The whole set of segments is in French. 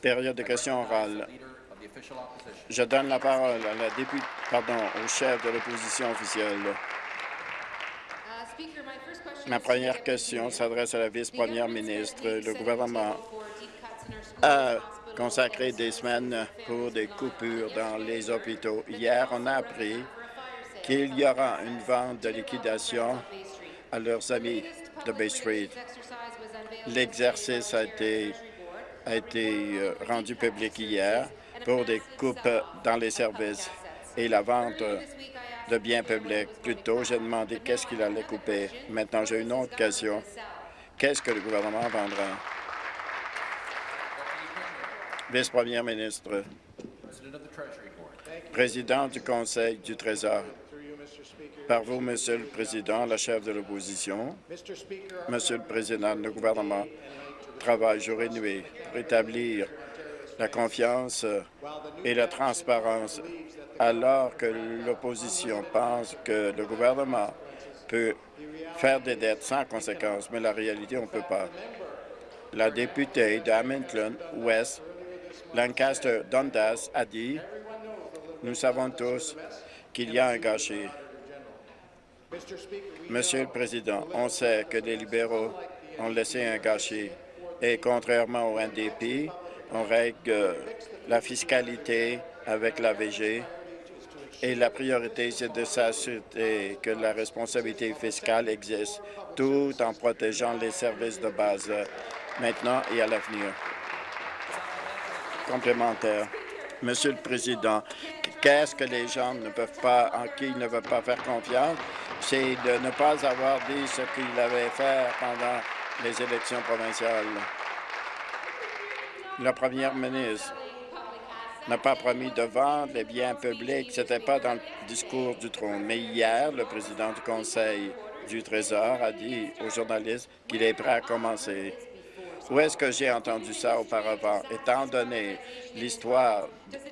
Période de questions orales. Je donne la parole à la députée, pardon, au chef de l'opposition officielle. Ma première question s'adresse à la vice-première ministre. Le gouvernement a consacré des semaines pour des coupures dans les hôpitaux. Hier, on a appris qu'il y aura une vente de liquidation à leurs amis de Bay Street. L'exercice a été, euh, rendu public hier pour des coupes dans les services et la vente de biens publics. Plus tôt, j'ai demandé qu'est-ce qu'il allait couper. Maintenant, j'ai une autre question. Qu'est-ce que le gouvernement vendra? Vice-première ministre, président du Conseil du Trésor, par vous, Monsieur le Président, la chef de l'opposition, Monsieur le Président, le gouvernement travaille jour et nuit pour établir la confiance et la transparence, alors que l'opposition pense que le gouvernement peut faire des dettes sans conséquence, mais la réalité, on ne peut pas. La députée d'Hamilton West, Lancaster Dundas, a dit « Nous savons tous qu'il y a un gâchis. Monsieur le Président, on sait que les libéraux ont laissé un gâchis et contrairement au NDP, on règle la fiscalité avec la VG et la priorité, c'est de s'assurer que la responsabilité fiscale existe tout en protégeant les services de base maintenant et à l'avenir. Complémentaire. Monsieur le Président, qu'est-ce que les gens ne peuvent pas, en qui ils ne veulent pas faire confiance? C'est de ne pas avoir dit ce qu'ils avaient fait pendant les élections provinciales. La première ministre n'a pas promis de vendre les biens publics. Ce n'était pas dans le discours du trône. Mais hier, le président du Conseil du Trésor a dit aux journalistes qu'il est prêt à commencer. Où est-ce que j'ai entendu ça auparavant? Étant donné l'histoire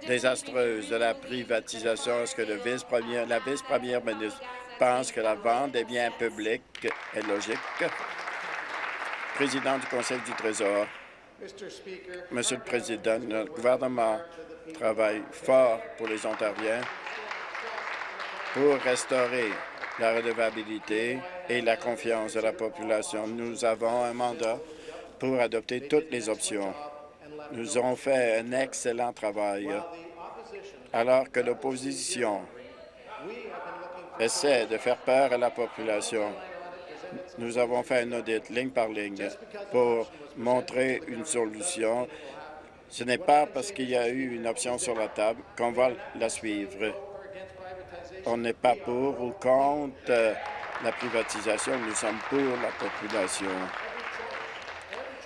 désastreuse de la privatisation, est-ce que la vice-première ministre pense que la vente des biens publics est logique? Président du Conseil du Trésor, Monsieur le Président, le gouvernement travaille fort pour les Ontariens pour restaurer la redevabilité et la confiance de la population. Nous avons un mandat pour adopter toutes les options. Nous avons fait un excellent travail alors que l'opposition essaie de faire peur à la population. Nous avons fait un audit ligne par ligne pour montrer une solution. Ce n'est pas parce qu'il y a eu une option sur la table qu'on va la suivre. On n'est pas pour ou contre la privatisation, nous sommes pour la population.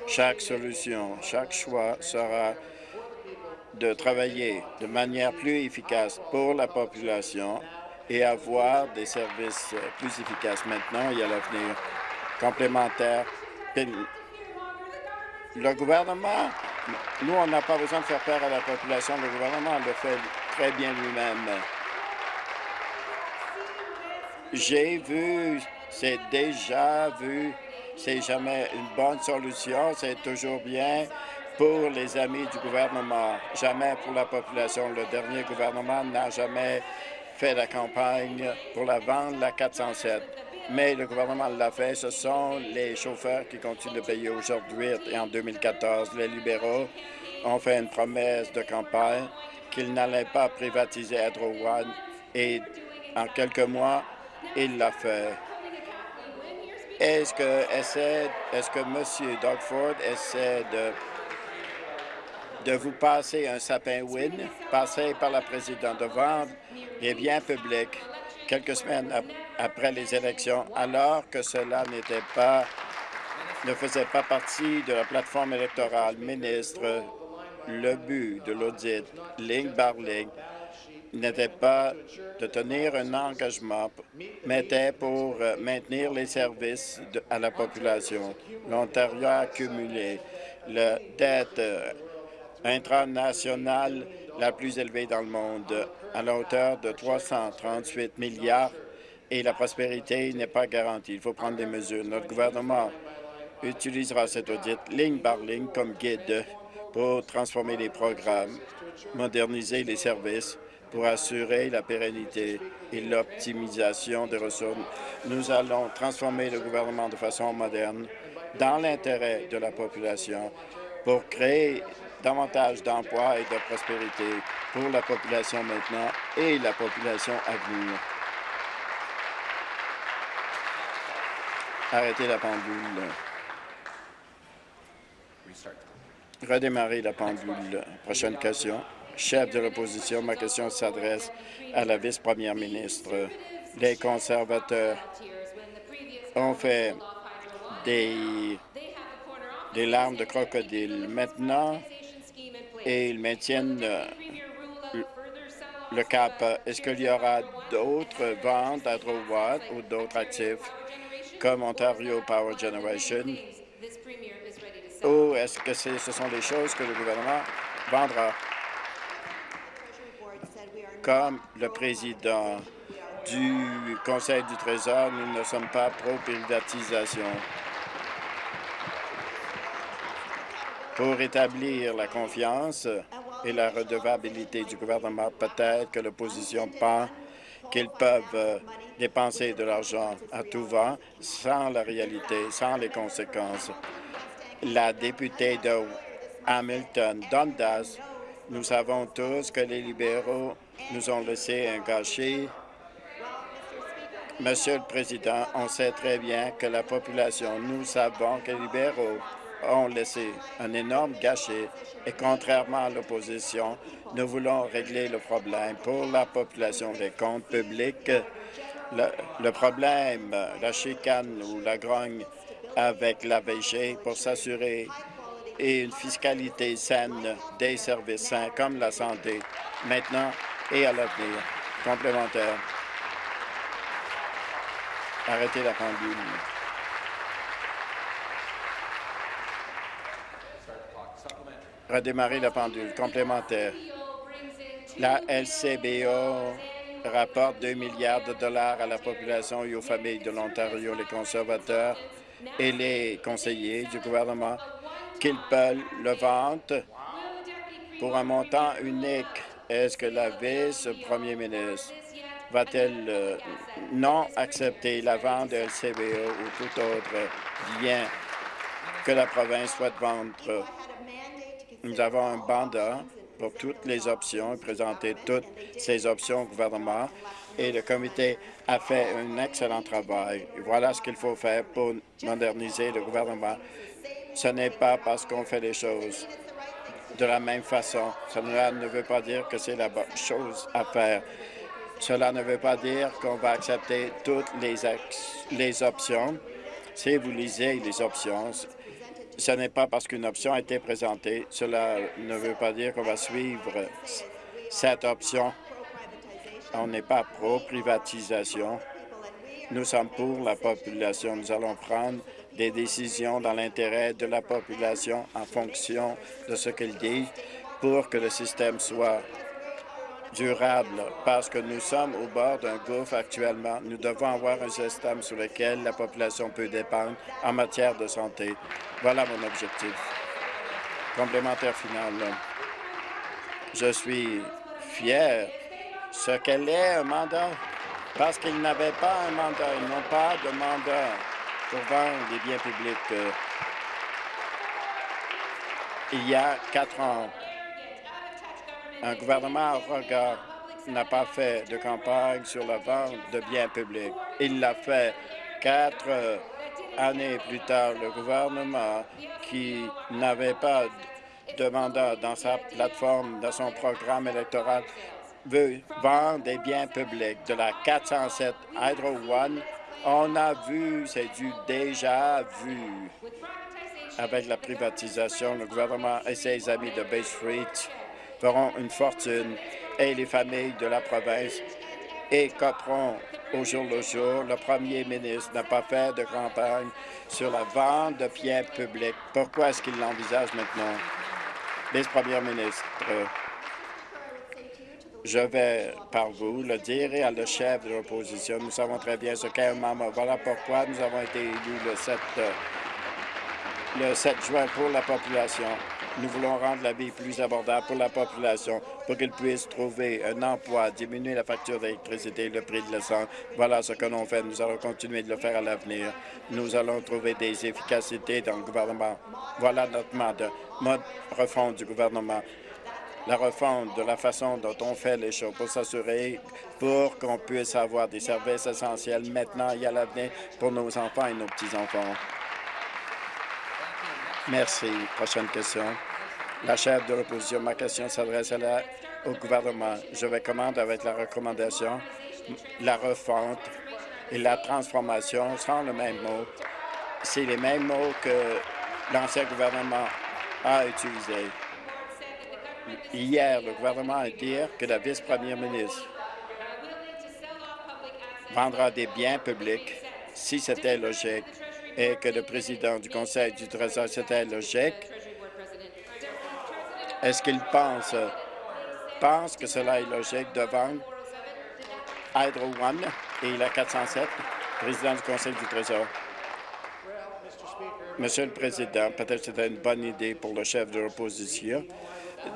Chaque solution, chaque choix sera de travailler de manière plus efficace pour la population et avoir des services plus efficaces maintenant et à l'avenir. Complémentaire, le gouvernement, nous, on n'a pas besoin de faire peur à la population. Le gouvernement le fait très bien lui-même. J'ai vu, c'est déjà vu, c'est jamais une bonne solution, c'est toujours bien pour les amis du gouvernement, jamais pour la population. Le dernier gouvernement n'a jamais fait la campagne pour la vente la 407 mais le gouvernement l'a fait. Ce sont les chauffeurs qui continuent de payer aujourd'hui et en 2014. Les libéraux ont fait une promesse de campagne qu'ils n'allaient pas privatiser Edro One et en quelques mois, il l'a fait. Est-ce que, est-ce que M. Doug Ford essaie de, de vous passer un sapin win, passer par la présidente, de vendre les biens publics quelques semaines après les élections, alors que cela n'était pas ne faisait pas partie de la plateforme électorale. Ministre, le but de l'audit, ligne par ligne, n'était pas de tenir un engagement, mais était pour euh, maintenir les services à la population. L'Ontario a accumulé la dette euh, intranationale la plus élevée dans le monde, à la hauteur de 338 milliards, et la prospérité n'est pas garantie. Il faut prendre des mesures. Notre gouvernement utilisera cet audit ligne par ligne comme guide pour transformer les programmes, moderniser les services pour assurer la pérennité et l'optimisation des ressources. Nous allons transformer le gouvernement de façon moderne dans l'intérêt de la population pour créer davantage d'emplois et de prospérité pour la population maintenant et la population à venir. Arrêtez la pendule. Redémarrer la pendule. Prochaine question. Chef de l'opposition, ma question s'adresse à la vice-première ministre. Les conservateurs ont fait des, des larmes de crocodile. Maintenant, et ils maintiennent euh, le cap. Est-ce qu'il y aura d'autres ventes à Drowatt ou d'autres actifs comme Ontario Power Generation? Ou est-ce que ce sont des choses que le gouvernement vendra? Comme le président du Conseil du Trésor, nous ne sommes pas pro-privatisation. Pour établir la confiance et la redevabilité du gouvernement, peut-être que l'opposition pense qu'ils peuvent euh, dépenser de l'argent à tout va sans la réalité, sans les conséquences. La députée de Hamilton, Dundas, nous savons tous que les libéraux nous ont laissé un gâchis. Monsieur le Président, on sait très bien que la population, nous savons que les libéraux ont laissé un énorme gâchis et contrairement à l'opposition, nous voulons régler le problème pour la population des comptes publics. Le, problème, la chicane ou la grogne avec la VG pour s'assurer et une fiscalité saine des services sains comme la santé, maintenant et à l'avenir. Complémentaire. Arrêtez la pendule. Redémarrer la pendule. Complémentaire. La LCBO rapporte 2 milliards de dollars à la population et aux familles de l'Ontario. Les conservateurs et les conseillers du gouvernement qu'ils peuvent le vendre pour un montant unique. Est-ce que la vice-premier ministre va-t-elle euh, non accepter la vente de LCBO ou tout autre bien que la province souhaite vendre? Nous avons un mandat pour toutes les options présenter toutes ces options au gouvernement et le comité a fait un excellent travail. Voilà ce qu'il faut faire pour moderniser le gouvernement. Ce n'est pas parce qu'on fait les choses de la même façon. Cela ne veut pas dire que c'est la bonne chose à faire. Cela ne veut pas dire qu'on va accepter toutes les options. Si vous lisez les options, ce n'est pas parce qu'une option a été présentée. Cela ne veut pas dire qu'on va suivre cette option. On n'est pas pro-privatisation. Nous sommes pour la population. Nous allons prendre des décisions dans l'intérêt de la population en fonction de ce qu'elle dit pour que le système soit durable parce que nous sommes au bord d'un gouffre actuellement. Nous devons avoir un système sur lequel la population peut dépendre en matière de santé. Voilà mon objectif. Complémentaire final. Je suis fier ce qu'elle est un mandat parce qu'ils n'avaient pas un mandat. Ils n'ont pas de mandat pour vendre des biens publics. Il y a quatre ans, un gouvernement regard n'a pas fait de campagne sur la vente de biens publics. Il l'a fait quatre années plus tard. Le gouvernement qui n'avait pas de mandat dans sa plateforme, dans son programme électoral, veut vendre des biens publics. De la 407 Hydro One, on a vu, c'est du déjà vu. Avec la privatisation, le gouvernement et ses amis de Bay Street feront une fortune et les familles de la province et au jour le jour. Le premier ministre n'a pas fait de campagne sur la vente de biens publics. Pourquoi est-ce qu'il l'envisage maintenant? Vice-premier ministre, je vais, par vous, le dire et à le chef de l'opposition. Nous savons très bien ce qu'est un membre. Voilà pourquoi nous avons été élus le 7 le 7 juin pour la population. Nous voulons rendre la vie plus abordable pour la population pour qu'ils puissent trouver un emploi, diminuer la facture d'électricité, le prix de l'essence. Voilà ce que l'on fait. Nous allons continuer de le faire à l'avenir. Nous allons trouver des efficacités dans le gouvernement. Voilà notre mode, mode refonte du gouvernement la refonte de la façon dont on fait les choses pour s'assurer pour qu'on puisse avoir des services essentiels maintenant et à l'avenir pour nos enfants et nos petits-enfants. Merci. Prochaine question. La chef de l'opposition, ma question s'adresse au gouvernement. Je vais commander avec la recommandation la refonte et la transformation sans le même mot. C'est les mêmes mots que l'ancien gouvernement a utilisés. Hier, le gouvernement a dit que la vice-première ministre vendra des biens publics si c'était logique et que le président du Conseil du Trésor, c'était logique. Est-ce qu'il pense, pense que cela est logique de vendre Hydro One et la 407, président du Conseil du Trésor? Monsieur le Président, peut-être c'était une bonne idée pour le chef de l'opposition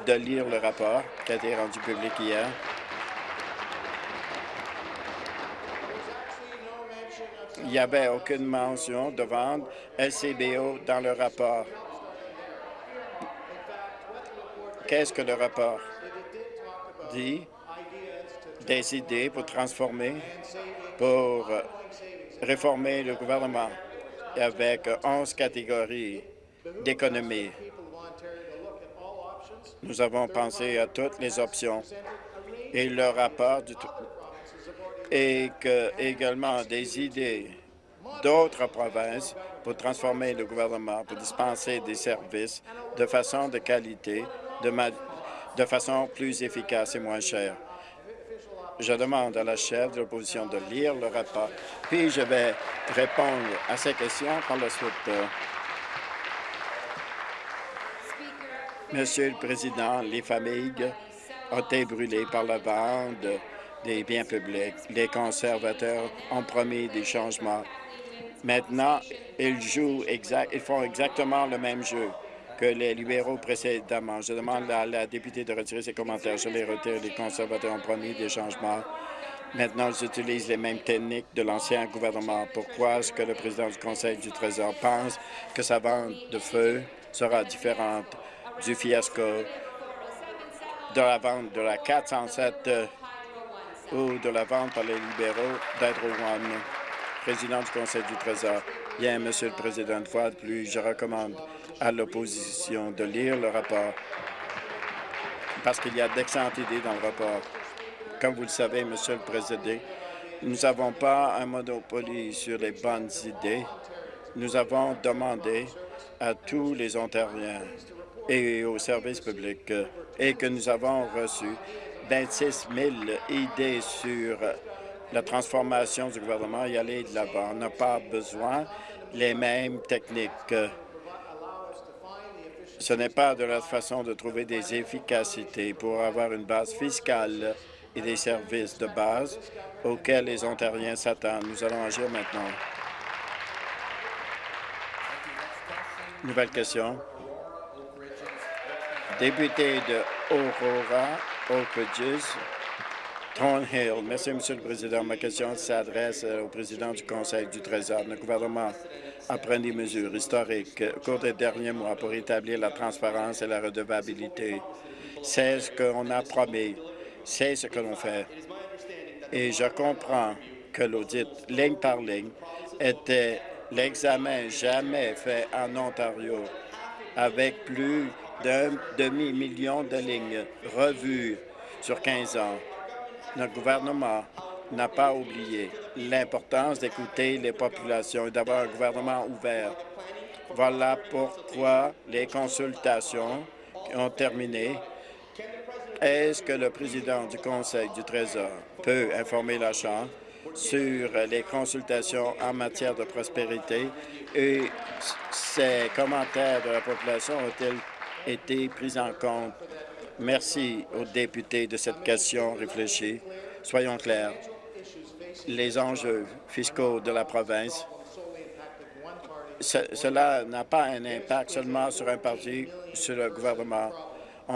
de lire le rapport qui a été rendu public hier. Il n'y avait aucune mention de vendre LCBO dans le rapport. Qu'est-ce que le rapport dit? Des idées pour transformer, pour réformer le gouvernement avec 11 catégories d'économie. Nous avons pensé à toutes les options et le rapport du et que, également des idées d'autres provinces pour transformer le gouvernement, pour dispenser des services de façon de qualité, de, façon plus efficace et moins chère. Je demande à la chef de l'opposition de lire le rapport, puis je vais répondre à ces questions par la suite. Monsieur le Président, les familles ont été brûlées par la vente des biens publics. Les conservateurs ont promis des changements. Maintenant, ils jouent exact, ils font exactement le même jeu que les libéraux précédemment. Je demande à la députée de retirer ses commentaires. Je les retire. Les conservateurs ont promis des changements. Maintenant, ils utilisent les mêmes techniques de l'ancien gouvernement. Pourquoi est-ce que le président du Conseil du Trésor pense que sa vente de feu sera différente du fiasco de la vente de la 407 euh, ou de la vente par les libéraux One, président du Conseil du Trésor. Bien, Monsieur le Président, une fois de plus, je recommande à l'opposition de lire le rapport parce qu'il y a d'excellentes idées dans le rapport. Comme vous le savez, Monsieur le Président, nous n'avons pas un monopole sur les bonnes idées. Nous avons demandé à tous les Ontariens et aux services publics euh, et que nous avons reçu 26 000 idées sur la transformation du gouvernement et aller de l'avant. On n'a pas besoin les mêmes techniques. Ce n'est pas de la façon de trouver des efficacités pour avoir une base fiscale et des services de base auxquels les Ontariens s'attendent. Nous allons agir maintenant. Nouvelle question député de Aurora, Merci, Monsieur le Président. Ma question s'adresse au président du Conseil du Trésor. Le gouvernement a pris des mesures historiques au cours des derniers mois pour établir la transparence et la redevabilité. C'est ce qu'on a promis. C'est ce que l'on fait. Et je comprends que l'audit, ligne par ligne, était l'examen jamais fait en Ontario avec plus d'un demi-million de lignes revues sur 15 ans. Notre gouvernement n'a pas oublié l'importance d'écouter les populations et d'avoir un gouvernement ouvert. Voilà pourquoi les consultations ont terminé. Est-ce que le président du Conseil du Trésor peut informer la Chambre sur les consultations en matière de prospérité et ces commentaires de la population ont-ils été pris en compte. Merci aux députés de cette question réfléchie. Soyons clairs, les enjeux fiscaux de la province cela n'a pas un impact seulement sur un parti, sur le gouvernement.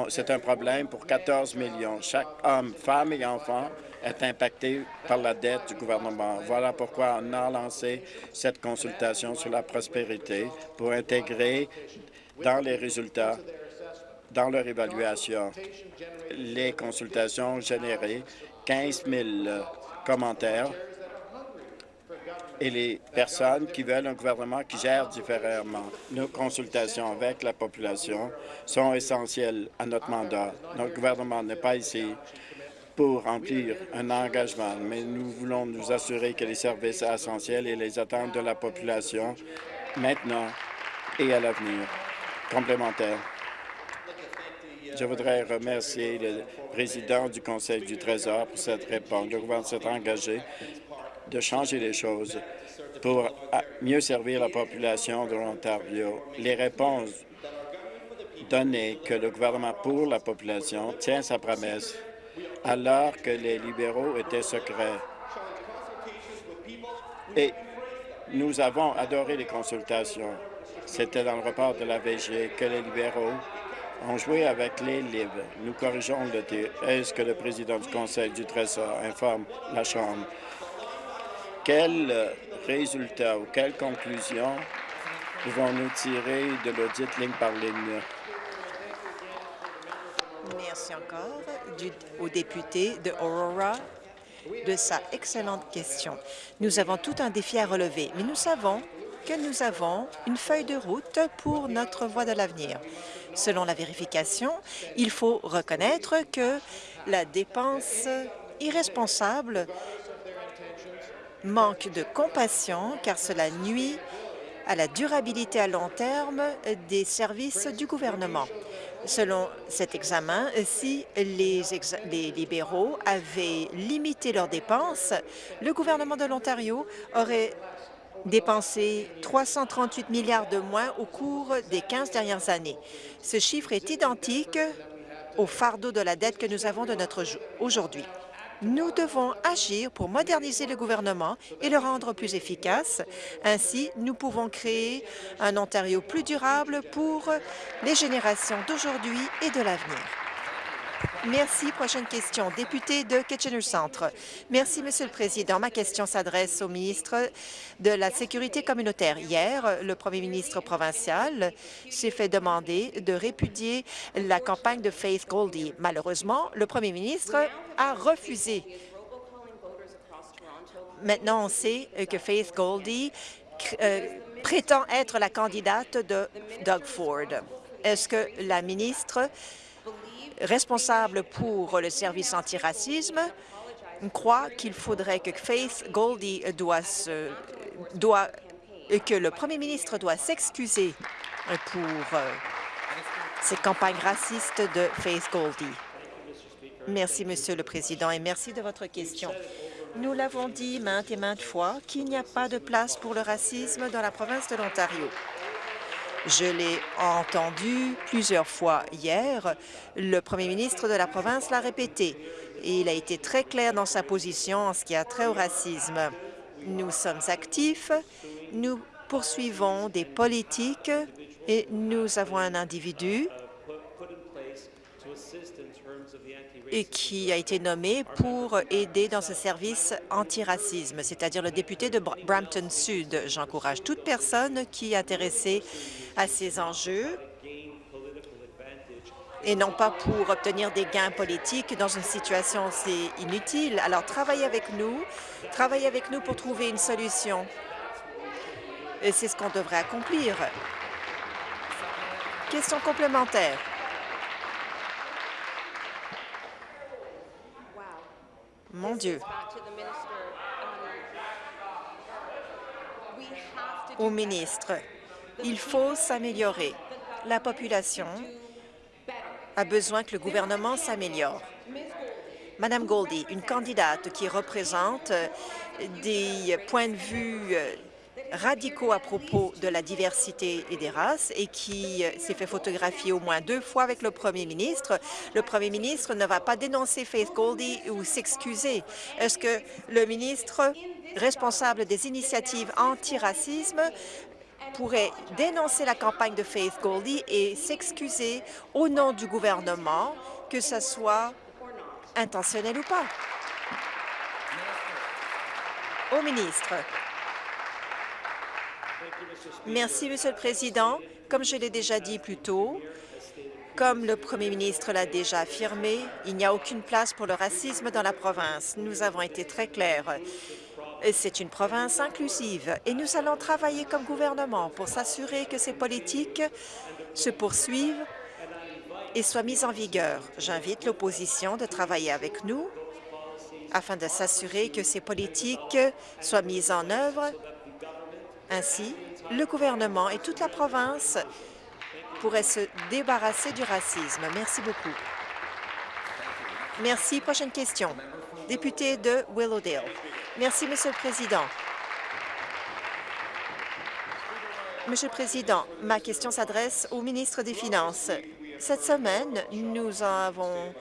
C'est un problème pour 14 millions. Chaque homme, femme et enfant est impacté par la dette du gouvernement. Voilà pourquoi on a lancé cette consultation sur la prospérité pour intégrer dans les résultats, dans leur évaluation, les consultations ont généré 15 000 commentaires et les personnes qui veulent un gouvernement qui gère différemment. Nos consultations avec la population sont essentielles à notre mandat. Notre gouvernement n'est pas ici pour remplir un engagement, mais nous voulons nous assurer que les services essentiels et les attentes de la population maintenant et à l'avenir complémentaires. Je voudrais remercier le président du Conseil du Trésor pour cette réponse. Le gouvernement s'est engagé de changer les choses pour mieux servir la population de l'Ontario. Les réponses données que le gouvernement pour la population tient sa promesse alors que les libéraux étaient secrets. Et nous avons adoré les consultations. C'était dans le rapport de la VG que les libéraux ont joué avec les livres. Nous corrigeons le tir. Est-ce que le président du Conseil du Trésor informe la Chambre? Quels résultats ou quelles conclusions pouvons-nous tirer de l'audit ligne par ligne? Merci encore au député de Aurora de sa excellente question. Nous avons tout un défi à relever, mais nous savons que nous avons une feuille de route pour notre voie de l'avenir. Selon la vérification, il faut reconnaître que la dépense irresponsable manque de compassion car cela nuit à la durabilité à long terme des services du gouvernement. Selon cet examen, si les, libéraux avaient limité leurs dépenses, le gouvernement de l'Ontario aurait dépensé 338 milliards de moins au cours des 15 dernières années. Ce chiffre est identique au fardeau de la dette que nous avons de notre aujourd'hui. Nous devons agir pour moderniser le gouvernement et le rendre plus efficace. Ainsi, nous pouvons créer un Ontario plus durable pour les générations d'aujourd'hui et de l'avenir. Merci. Prochaine question. Député de Kitchener-Centre. Merci, Monsieur le Président. Ma question s'adresse au ministre de la Sécurité communautaire. Hier, le premier ministre provincial s'est fait demander de répudier la campagne de Faith Goldie. Malheureusement, le premier ministre a refusé. Maintenant, on sait que Faith Goldie euh, prétend être la candidate de Doug Ford. Est-ce que la ministre responsable pour le service antiracisme croit qu'il faudrait que Faith Goldie doit, se, que le premier ministre doit s'excuser pour euh, ces campagnes racistes de Faith Goldie. Merci, Monsieur le Président, et merci de votre question. Nous l'avons dit maintes et maintes fois qu'il n'y a pas de place pour le racisme dans la province de l'Ontario. Je l'ai entendu plusieurs fois hier. Le premier ministre de la province l'a répété. Et il a été très clair dans sa position en ce qui a trait au racisme. Nous sommes actifs, nous poursuivons des politiques et nous avons un individu et qui a été nommé pour aider dans ce service antiracisme, c'est-à-dire le député de Brampton Sud. J'encourage toute personne qui est intéressée à ces enjeux et non pas pour obtenir des gains politiques dans une situation aussi inutile. Alors, travaillez avec nous, travaillez avec nous pour trouver une solution. Et c'est ce qu'on devrait accomplir. Question complémentaire. Mon Dieu. Au ministre, il faut s'améliorer. La population a besoin que le gouvernement s'améliore. Madame Goldie, une candidate qui représente des points de vue radicaux à propos de la diversité et des races et qui euh, s'est fait photographier au moins deux fois avec le premier ministre. Le premier ministre ne va pas dénoncer Faith Goldie ou s'excuser. Est-ce que le ministre responsable des initiatives anti-racisme pourrait dénoncer la campagne de Faith Goldie et s'excuser au nom du gouvernement, que ce soit intentionnel ou pas? Au ministre. Merci, Monsieur le Président. Comme je l'ai déjà dit plus tôt, comme le premier ministre l'a déjà affirmé, il n'y a aucune place pour le racisme dans la province. Nous avons été très clairs. C'est une province inclusive et nous allons travailler comme gouvernement pour s'assurer que ces politiques se poursuivent et soient mises en vigueur. J'invite l'opposition de travailler avec nous afin de s'assurer que ces politiques soient mises en œuvre. Ainsi, le gouvernement et toute la province pourraient se débarrasser du racisme. Merci beaucoup. Merci. Prochaine question. Député de Willowdale. Merci, Monsieur le Président. Monsieur le Président, ma question s'adresse au ministre des Finances. Cette semaine, nous avons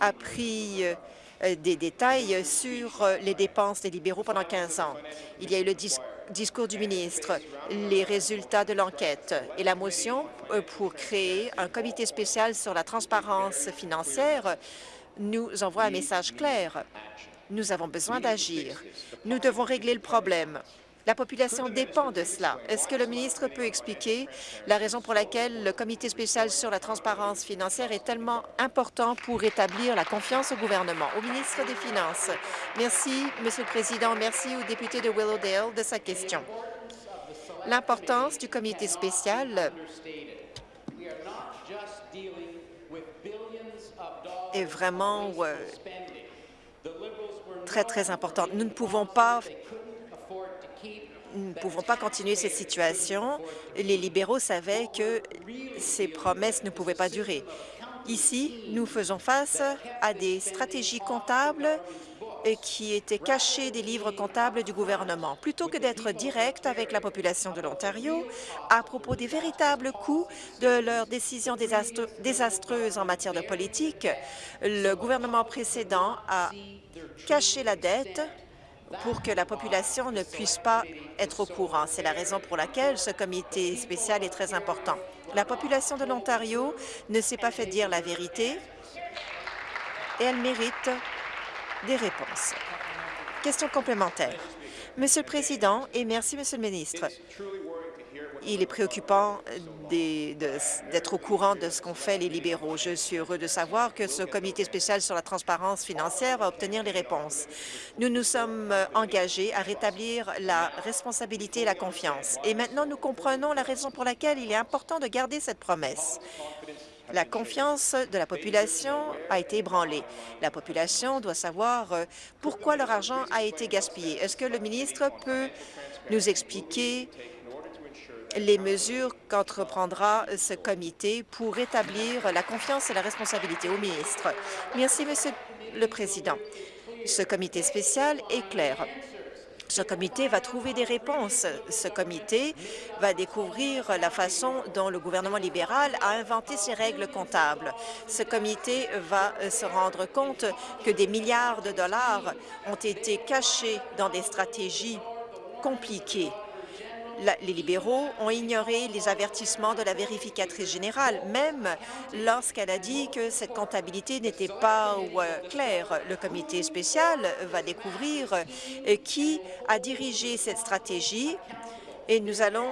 appris euh, des détails sur euh, les dépenses des libéraux pendant 15 ans. Il y a eu le discours du ministre, les résultats de l'enquête et la motion euh, pour créer un comité spécial sur la transparence financière nous envoie un message clair. Nous avons besoin d'agir. Nous devons régler le problème. La population dépend de cela. Est-ce que le ministre peut expliquer la raison pour laquelle le comité spécial sur la transparence financière est tellement important pour rétablir la confiance au gouvernement? Au ministre des Finances. Merci, Monsieur le Président. Merci au député de Willowdale de sa question. L'importance du comité spécial est vraiment euh, très, très importante. Nous ne pouvons pas nous ne pouvons pas continuer cette situation. Les libéraux savaient que ces promesses ne pouvaient pas durer. Ici, nous faisons face à des stratégies comptables qui étaient cachées des livres comptables du gouvernement. Plutôt que d'être direct avec la population de l'Ontario à propos des véritables coûts de leurs décisions désastreuses en matière de politique, le gouvernement précédent a caché la dette pour que la population ne puisse pas être au courant. C'est la raison pour laquelle ce comité spécial est très important. La population de l'Ontario ne s'est pas fait dire la vérité et elle mérite des réponses. Question complémentaire. Monsieur le Président, et merci, Monsieur le ministre. Il est préoccupant d'être au courant de ce qu'ont fait les libéraux. Je suis heureux de savoir que ce comité spécial sur la transparence financière va obtenir les réponses. Nous nous sommes engagés à rétablir la responsabilité et la confiance. Et maintenant, nous comprenons la raison pour laquelle il est important de garder cette promesse. La confiance de la population a été ébranlée. La population doit savoir euh, pourquoi leur argent a été gaspillé. Est-ce que le ministre peut nous expliquer les mesures qu'entreprendra ce comité pour rétablir la confiance et la responsabilité au ministre. Merci, Monsieur le Président. Ce comité spécial est clair. Ce comité va trouver des réponses. Ce comité va découvrir la façon dont le gouvernement libéral a inventé ses règles comptables. Ce comité va se rendre compte que des milliards de dollars ont été cachés dans des stratégies compliquées les libéraux ont ignoré les avertissements de la vérificatrice générale, même lorsqu'elle a dit que cette comptabilité n'était pas euh, claire. Le comité spécial va découvrir euh, qui a dirigé cette stratégie et nous allons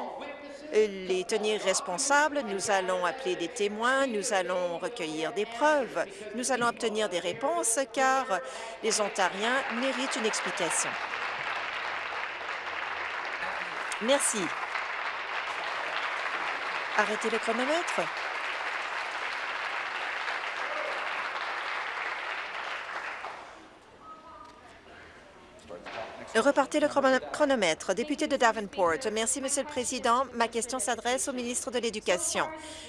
euh, les tenir responsables, nous allons appeler des témoins, nous allons recueillir des preuves, nous allons obtenir des réponses car les Ontariens méritent une explication. Merci. Arrêtez le chronomètre. Repartez le chronomètre. Député de Davenport. Merci, Monsieur le Président. Ma question s'adresse au ministre de l'Éducation.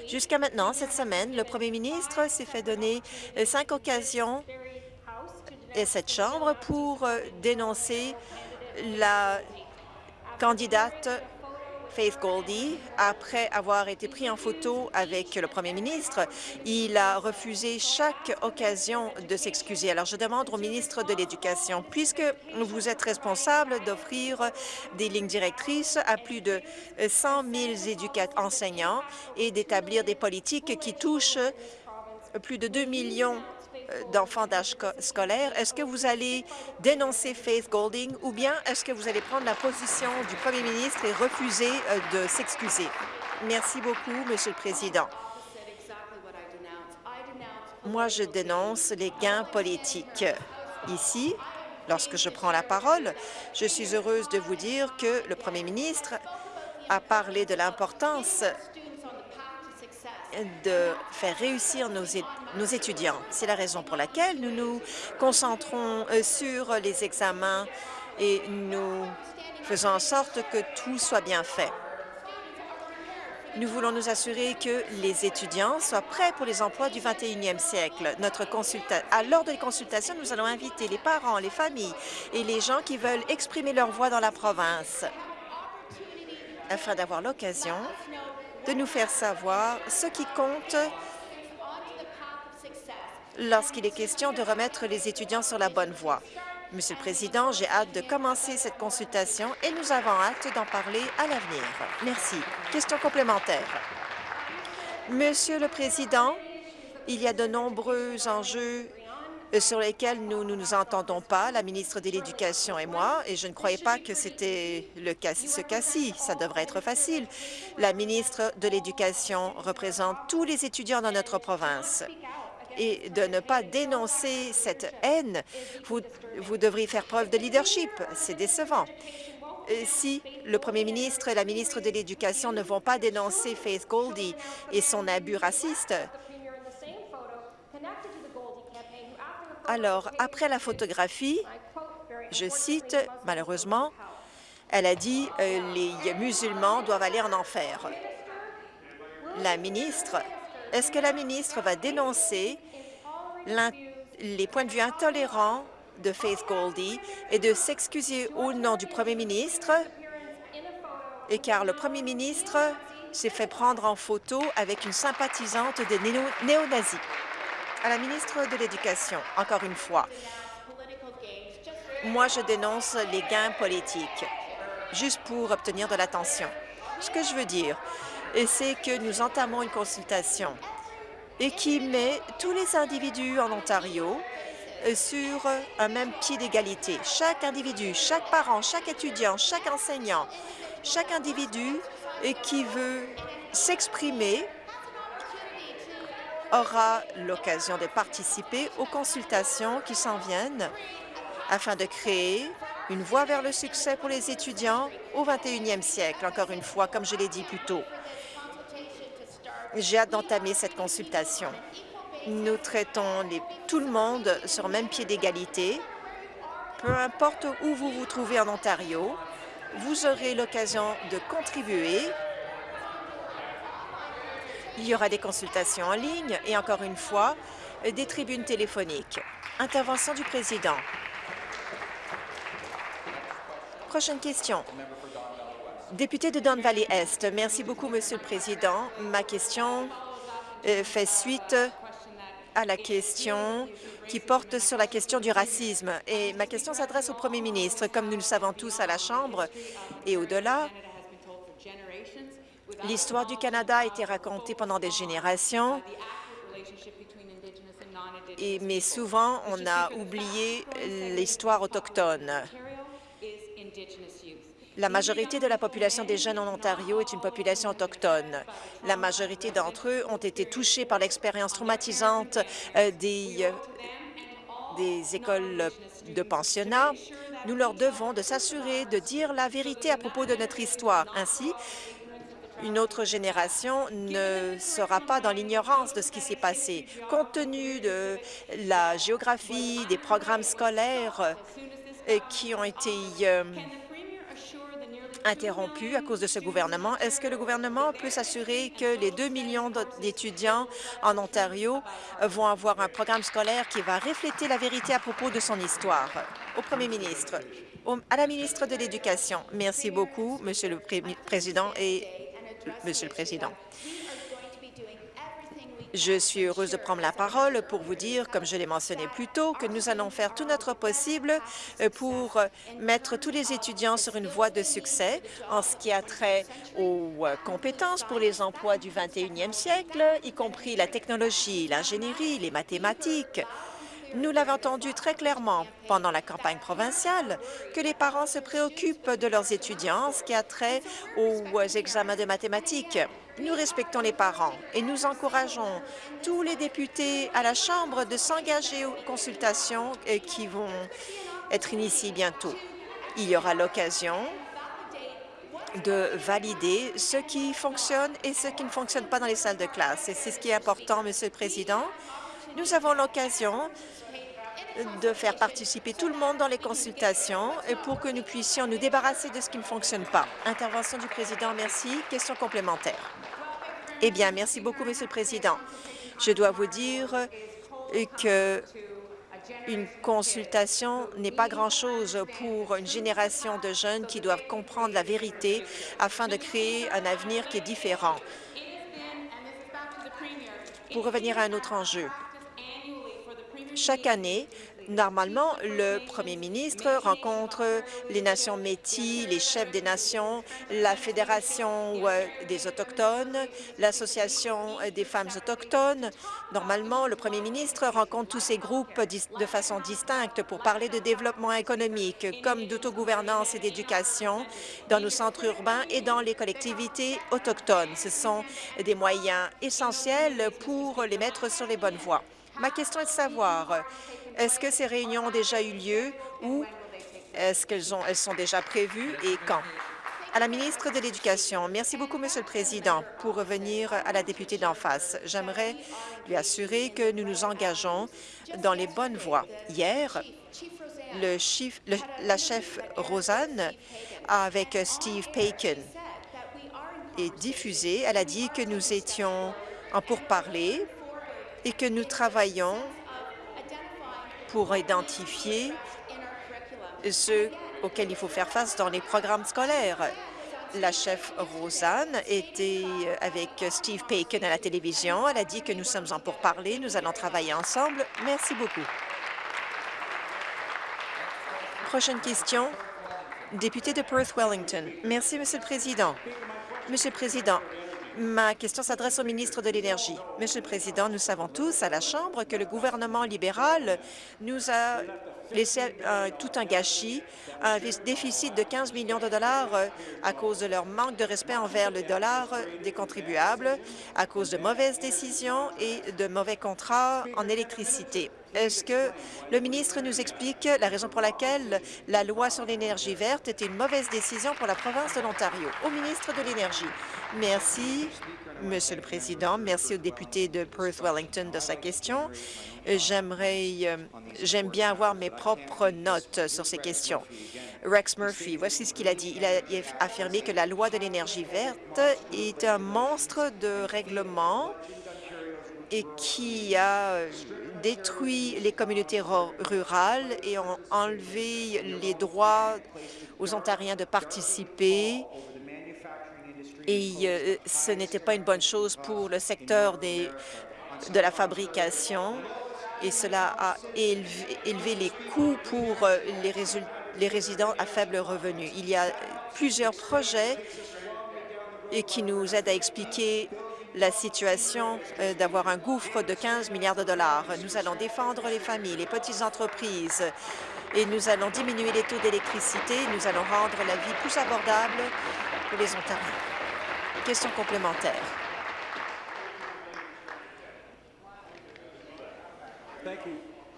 Jusqu'à maintenant, cette semaine, le premier ministre s'est fait donner euh, cinq occasions et cette Chambre pour euh, dénoncer la candidate Faith Goldie, après avoir été pris en photo avec le premier ministre, il a refusé chaque occasion de s'excuser. Alors, je demande au ministre de l'Éducation, puisque vous êtes responsable d'offrir des lignes directrices à plus de 100 000 enseignants et d'établir des politiques qui touchent plus de 2 millions d'enfants d'âge scolaire. Est-ce que vous allez dénoncer Faith Golding ou bien est-ce que vous allez prendre la position du premier ministre et refuser euh, de s'excuser? Merci beaucoup, Monsieur le Président. Moi, je dénonce les gains politiques. Ici, lorsque je prends la parole, je suis heureuse de vous dire que le premier ministre a parlé de l'importance de faire réussir nos, étudiants. C'est la raison pour laquelle nous nous concentrons euh, sur les examens et nous faisons en sorte que tout soit bien fait. Nous voulons nous assurer que les étudiants soient prêts pour les emplois du 21e siècle. Notre à lors des consultations, nous allons inviter les parents, les familles et les gens qui veulent exprimer leur voix dans la province afin d'avoir l'occasion de nous faire savoir ce qui compte lorsqu'il est question de remettre les étudiants sur la bonne voie. Monsieur le Président, j'ai hâte de commencer cette consultation et nous avons hâte d'en parler à l'avenir. Merci. Question complémentaire. Monsieur le Président, il y a de nombreux enjeux sur lesquels nous ne nous, entendons pas, la ministre de l'Éducation et moi, et je ne croyais pas que c'était le cas, ce cas-ci. Ça devrait être facile. La ministre de l'Éducation représente tous les étudiants dans notre province et de ne pas dénoncer cette haine, vous, vous devriez faire preuve de leadership. C'est décevant. Euh, si le premier ministre et la ministre de l'Éducation ne vont pas dénoncer Faith Goldie et son abus raciste, Alors, après la photographie, je cite, malheureusement, elle a dit euh, les musulmans doivent aller en enfer. La ministre, est-ce que la ministre va dénoncer les points de vue intolérants de Faith Goldie et de s'excuser au nom du premier ministre, et car le premier ministre s'est fait prendre en photo avec une sympathisante des néo-nazis à la ministre de l'Éducation, encore une fois. Moi, je dénonce les gains politiques, juste pour obtenir de l'attention. Ce que je veux dire, c'est que nous entamons une consultation et qui met tous les individus en Ontario euh, sur un même pied d'égalité. Chaque individu, chaque parent, chaque étudiant, chaque enseignant, chaque individu euh, qui veut s'exprimer aura l'occasion de participer aux consultations qui s'en viennent afin de créer une voie vers le succès pour les étudiants au 21e siècle, encore une fois, comme je l'ai dit plus tôt. J'ai hâte d'entamer cette consultation. Nous traitons tout le monde sur le même pied d'égalité. Peu importe où vous vous trouvez en Ontario, vous aurez l'occasion de contribuer il y aura des consultations en ligne et, encore une fois, des tribunes téléphoniques. Intervention du président. Prochaine question. Député de Don Valley Est. Merci beaucoup, Monsieur le Président. Ma question euh, fait suite à la question qui porte sur la question du racisme. Et ma question s'adresse au premier ministre. Comme nous le savons tous à la Chambre et au-delà, L'histoire du Canada a été racontée pendant des générations, mais souvent on a oublié l'histoire autochtone. La majorité de la population des jeunes en Ontario est une population autochtone. La majorité d'entre eux ont été touchés par l'expérience traumatisante euh, des, euh, des écoles de pensionnat. Nous leur devons de s'assurer de dire la vérité à propos de notre histoire. Ainsi, une autre génération ne sera pas dans l'ignorance de ce qui s'est passé. Compte tenu de la géographie, des programmes scolaires euh, qui ont été euh, interrompu à cause de ce gouvernement. Est-ce que le gouvernement peut s'assurer que les 2 millions d'étudiants en Ontario vont avoir un programme scolaire qui va refléter la vérité à propos de son histoire? Au premier ministre, à la ministre de l'Éducation. Merci beaucoup, Monsieur le Président Monsieur le Président. Je suis heureuse de prendre la parole pour vous dire, comme je l'ai mentionné plus tôt, que nous allons faire tout notre possible euh, pour mettre tous les étudiants sur une voie de succès en ce qui a trait aux euh, compétences pour les emplois du 21e siècle, y compris la technologie, l'ingénierie, les mathématiques, nous l'avons entendu très clairement pendant la campagne provinciale que les parents se préoccupent de leurs étudiants, ce qui a trait aux examens de mathématiques. Nous respectons les parents et nous encourageons tous les députés à la Chambre de s'engager aux consultations euh, qui vont être initiées bientôt. Il y aura l'occasion de valider ce qui fonctionne et ce qui ne fonctionne pas dans les salles de classe. Et c'est ce qui est important, Monsieur le Président. Nous avons l'occasion de faire participer tout le monde dans les consultations pour que nous puissions nous débarrasser de ce qui ne fonctionne pas. Intervention du président, merci. Question complémentaire. Eh bien, merci beaucoup, Monsieur le Président. Je dois vous dire que une consultation n'est pas grand-chose pour une génération de jeunes qui doivent comprendre la vérité afin de créer un avenir qui est différent. Pour revenir à un autre enjeu, chaque année, Normalement, le premier ministre rencontre les nations métis, les chefs des nations, la Fédération euh, des Autochtones, l'Association des femmes autochtones. Normalement, le premier ministre rencontre tous ces groupes de façon distincte pour parler de développement économique, comme d'autogouvernance et d'éducation dans nos centres urbains et dans les collectivités autochtones. Ce sont des moyens essentiels pour les mettre sur les bonnes voies. Ma question est de savoir, est-ce que ces réunions ont déjà eu lieu ou est-ce qu'elles elles sont déjà prévues et quand? À la ministre de l'Éducation, merci beaucoup, Monsieur le Président. Pour revenir à la députée d'en face, j'aimerais lui assurer que nous nous engageons dans les bonnes voies. Hier, la chef Rosanne, avec Steve Paikin, est diffusée. Elle a dit que nous étions en pourparlers et que nous travaillons pour identifier ceux auxquels il faut faire face dans les programmes scolaires. La chef Rosanne était avec Steve Paikin à la télévision. Elle a dit que nous sommes en pourparlers, nous allons travailler ensemble. Merci beaucoup. Prochaine question, député de Perth-Wellington. Merci, Monsieur le Président. Monsieur le Président, Ma question s'adresse au ministre de l'Énergie. Monsieur le Président, nous savons tous à la Chambre que le gouvernement libéral nous a laissé euh, tout un gâchis, un déficit de 15 millions de dollars euh, à cause de leur manque de respect envers le dollar des contribuables, à cause de mauvaises décisions et de mauvais contrats en électricité. Est-ce que le ministre nous explique la raison pour laquelle la loi sur l'énergie verte était une mauvaise décision pour la province de l'Ontario? Au ministre de l'Énergie. Merci, Monsieur le Président. Merci au député de Perth-Wellington de sa question. J'aimerais, euh, j'aime bien avoir mes propres notes sur ces questions. Rex Murphy, voici ce qu'il a dit. Il a affirmé que la loi de l'énergie verte est un monstre de règlement et qui a euh, détruit les communautés rurales et ont enlevé les droits aux Ontariens de participer. Et euh, ce n'était pas une bonne chose pour le secteur de la fabrication et cela a élevé, les coûts pour euh, les, les résidents à faible revenu. Il y a plusieurs projets et qui nous aident à expliquer la situation euh, d'avoir un gouffre de 15 milliards de dollars. Nous allons défendre les familles, les petites entreprises et nous allons diminuer les taux d'électricité. Nous allons rendre la vie plus abordable pour les Ontariens. Question complémentaire.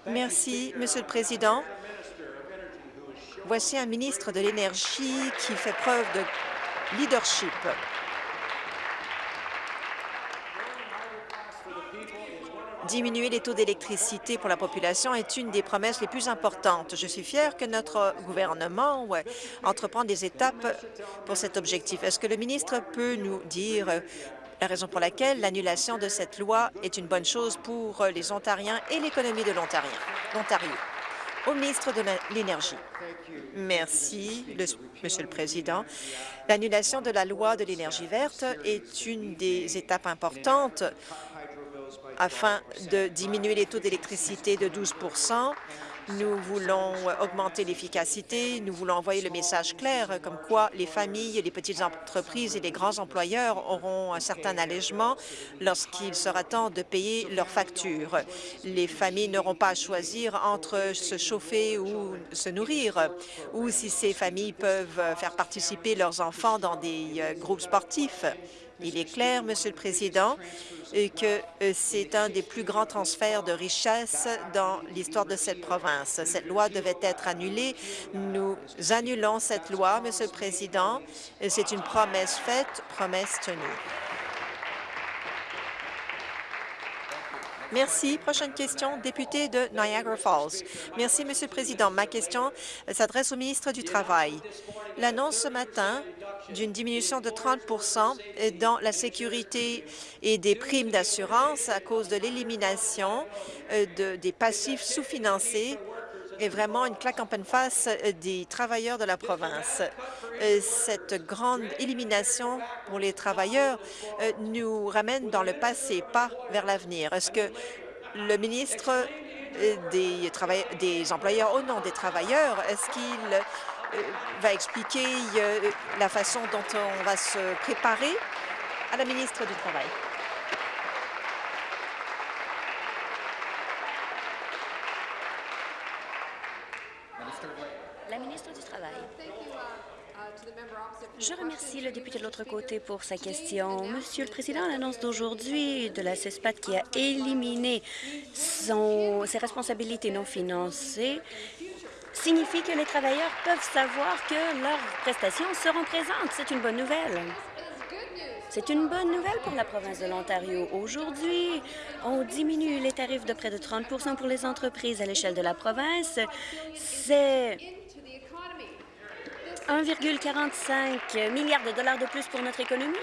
Merci, Monsieur le Président. Voici un ministre de l'Énergie qui fait preuve de leadership. Diminuer les taux d'électricité pour la population est une des promesses les plus importantes. Je suis fière que notre gouvernement entreprend des étapes pour cet objectif. Est-ce que le ministre peut nous dire la raison pour laquelle l'annulation de cette loi est une bonne chose pour les Ontariens et l'économie de l'Ontario? Au ministre de l'Énergie. Merci, Monsieur le Président. L'annulation de la loi de l'énergie verte est une des étapes importantes afin de diminuer les taux d'électricité de 12% nous voulons augmenter l'efficacité, nous voulons envoyer le message clair comme quoi les familles, les petites entreprises et les grands employeurs auront un certain allègement lorsqu'il sera temps de payer leurs factures. Les familles n'auront pas à choisir entre se chauffer ou se nourrir, ou si ces familles peuvent faire participer leurs enfants dans des euh, groupes sportifs. Il est clair, Monsieur le Président, que euh, c'est un des plus grands transferts de richesse dans l'histoire de cette province. Cette loi devait être annulée. Nous annulons cette loi, Monsieur le Président. C'est une promesse faite, promesse tenue. Merci. Prochaine question, député de Niagara Falls. Merci, Monsieur le Président. Ma question s'adresse au ministre du Travail. L'annonce ce matin d'une diminution de 30 dans la sécurité et des primes d'assurance à cause de l'élimination euh, des passifs sous-financés est vraiment une claque en pleine face euh, des travailleurs de la province. Euh, cette grande élimination pour les travailleurs nous ramène dans le passé, pas vers l'avenir. Est-ce que le ministre des, des employeurs au nom des travailleurs, est-ce qu'il va expliquer euh, la façon dont on va se préparer à la ministre du Travail? La ministre du Travail. Je remercie le député de l'autre côté pour sa question. Monsieur le Président, l'annonce d'aujourd'hui de la CESPAT qui a éliminé ses responsabilités non financées signifie que les travailleurs peuvent savoir que leurs prestations seront présentes. C'est une bonne nouvelle. C'est une bonne nouvelle pour la province de l'Ontario. Aujourd'hui, on diminue les tarifs de près de 30% pour les entreprises à l'échelle de la province. C'est 1,45 milliard de dollars de plus pour notre économie.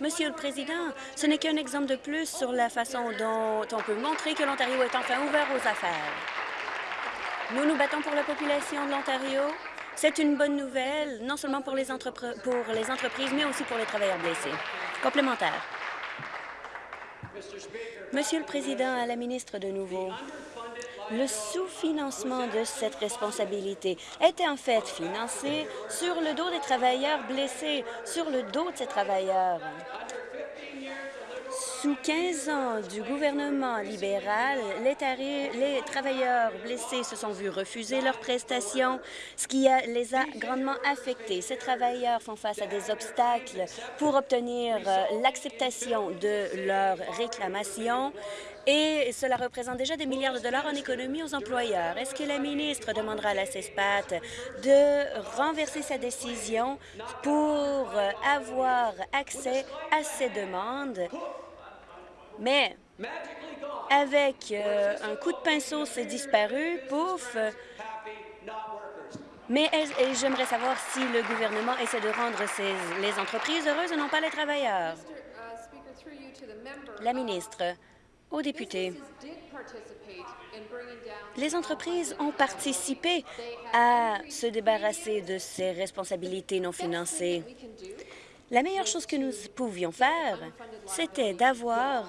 Monsieur le Président, ce n'est qu'un exemple de plus sur la façon dont on peut montrer que l'Ontario est enfin ouvert aux affaires. Nous nous battons pour la population de l'Ontario. C'est une bonne nouvelle, non seulement pour les, pour les entreprises, mais aussi pour les travailleurs blessés. Complémentaire. Monsieur le Président, à la ministre de nouveau, le sous-financement de cette responsabilité était en fait financé sur le dos des travailleurs blessés, sur le dos de ces travailleurs. Sous 15 ans du gouvernement libéral, les, travailleurs blessés se sont vus refuser leurs prestations, ce qui les a grandement affectés. Ces travailleurs font face à des obstacles pour obtenir euh, l'acceptation de leurs réclamations et cela représente déjà des milliards de dollars en économie aux employeurs. Est-ce que la ministre demandera à la CESPAT de renverser sa décision pour avoir accès à ces demandes? Mais avec euh, un coup de pinceau, c'est disparu, pouf. Mais j'aimerais savoir si le gouvernement essaie de rendre les entreprises heureuses et non pas les travailleurs. La ministre, aux députés, les entreprises ont participé à se débarrasser de ces responsabilités non financées. La meilleure chose que nous pouvions faire, c'était d'avoir,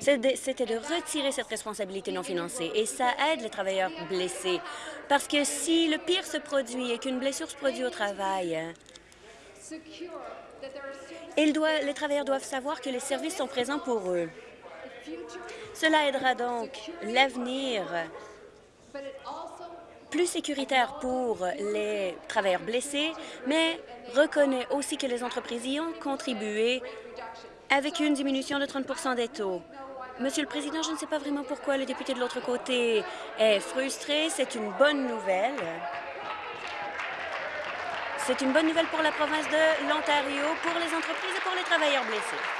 c'était de retirer cette responsabilité non financée. Et ça aide les travailleurs blessés. Parce que si le pire se produit et qu'une blessure se produit au travail, les travailleurs doivent savoir que les services sont présents pour eux. Cela aidera donc l'avenir plus sécuritaire pour les travailleurs blessés, mais reconnaît aussi que les entreprises y ont contribué avec une diminution de 30% des taux. Monsieur le Président, je ne sais pas vraiment pourquoi le député de l'autre côté est frustré. C'est une bonne nouvelle. C'est une bonne nouvelle pour la province de l'Ontario, pour les entreprises et pour les travailleurs blessés.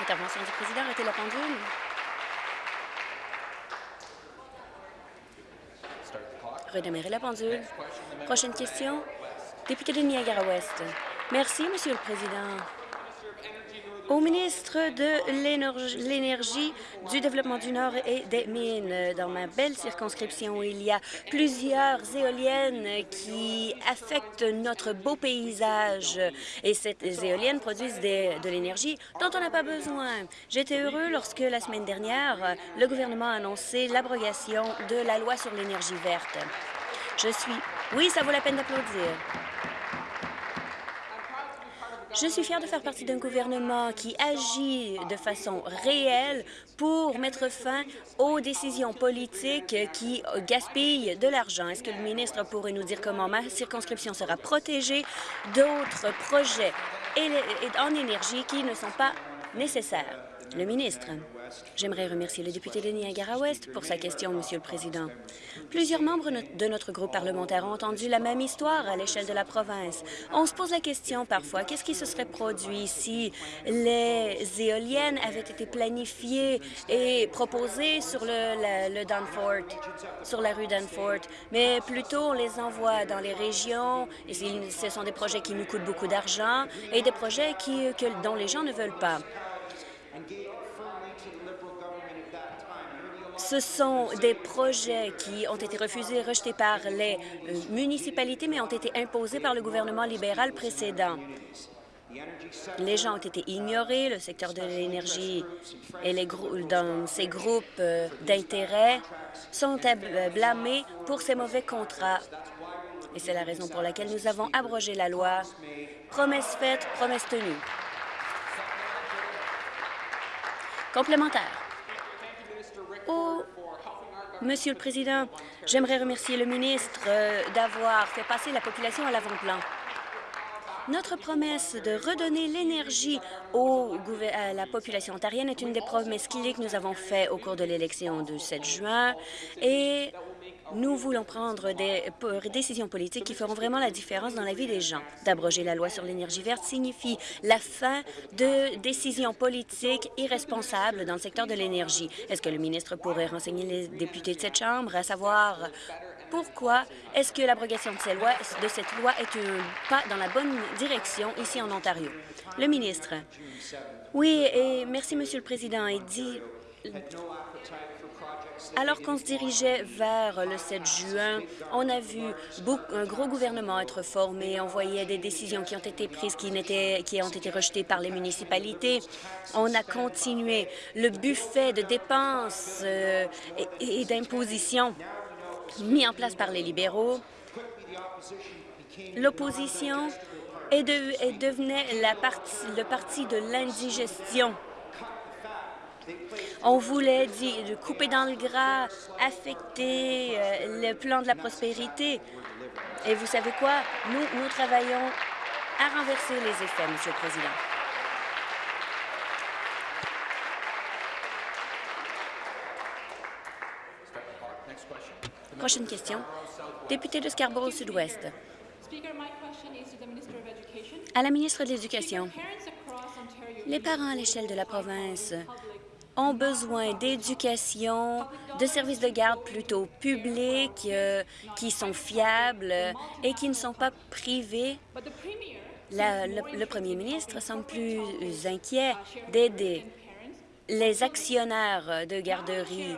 Intervention du président, arrêtez la pendule. Redémarrer la pendule. Prochaine question. Député de Niagara-Ouest. Merci, Monsieur le Président au ministre de l'Énergie, du Développement du Nord et des Mines. Dans ma belle circonscription, il y a plusieurs éoliennes qui affectent notre beau paysage. Et ces éoliennes produisent de l'énergie dont on n'a pas besoin. J'étais heureux lorsque, la semaine dernière, le gouvernement a annoncé l'abrogation de la loi sur l'énergie verte. Je suis... Oui, ça vaut la peine d'applaudir. Je suis fière de faire partie d'un gouvernement qui agit de façon réelle pour mettre fin aux décisions politiques qui gaspillent de l'argent. Est-ce que le ministre pourrait nous dire comment ma circonscription sera protégée? D'autres projets en énergie qui ne sont pas nécessaires? Le ministre. J'aimerais remercier le député de Niagara-Ouest pour sa question, Monsieur le Président. Plusieurs membres de notre groupe parlementaire ont entendu la même histoire à l'échelle de la province. On se pose la question parfois, qu'est-ce qui se serait produit si les éoliennes avaient été planifiées et proposées sur le, le, Danforth, sur la rue Danforth, mais plutôt on les envoie dans les régions, ce sont des projets qui nous coûtent beaucoup d'argent et des projets que, dont les gens ne veulent pas. Ce sont des projets qui ont été refusés et rejetés par les euh, municipalités, mais ont été imposés par le gouvernement libéral précédent. Les gens ont été ignorés, le secteur de l'énergie et les dans ces groupes euh, d'intérêt sont blâmés pour ces mauvais contrats. Et c'est la raison pour laquelle nous avons abrogé la loi. Promesse faite, promesse tenue. Complémentaire. Oh, Monsieur le Président, j'aimerais remercier le ministre euh, d'avoir fait passer la population à l'avant-plan. Notre promesse de redonner l'énergie à la population ontarienne est une des promesses clés que nous avons faites au cours de l'élection du 7 juin et nous voulons prendre des décisions politiques qui feront vraiment la différence dans la vie des gens. D'abroger la loi sur l'énergie verte signifie la fin de décisions politiques irresponsables dans le secteur de l'énergie. Est-ce que le ministre pourrait renseigner les députés de cette Chambre à savoir pourquoi est-ce que l'abrogation de, cette loi est un pas dans la bonne direction ici en Ontario? Le ministre. Oui, et merci, Monsieur le Président. Alors qu'on se dirigeait vers le 7 juin, on a vu un gros gouvernement être formé. On voyait des décisions qui ont été prises qui, ont été rejetées par les municipalités. On a continué le buffet de dépenses euh, et, d'impositions mis en place par les libéraux. L'opposition est, devenait le parti de l'indigestion. On voulait dire, couper dans le gras, affecter euh, le plan de la prospérité. Et vous savez quoi? Nous, nous travaillons à renverser les effets, Monsieur le Président. Prochaine question. Député de Scarborough-Sud-Ouest. À la ministre de l'Éducation. Les parents à l'échelle de la province ont besoin d'éducation, de services de garde plutôt publics, euh, qui sont fiables et qui ne sont pas privés. le, le premier ministre semble plus inquiet d'aider les actionnaires de garderies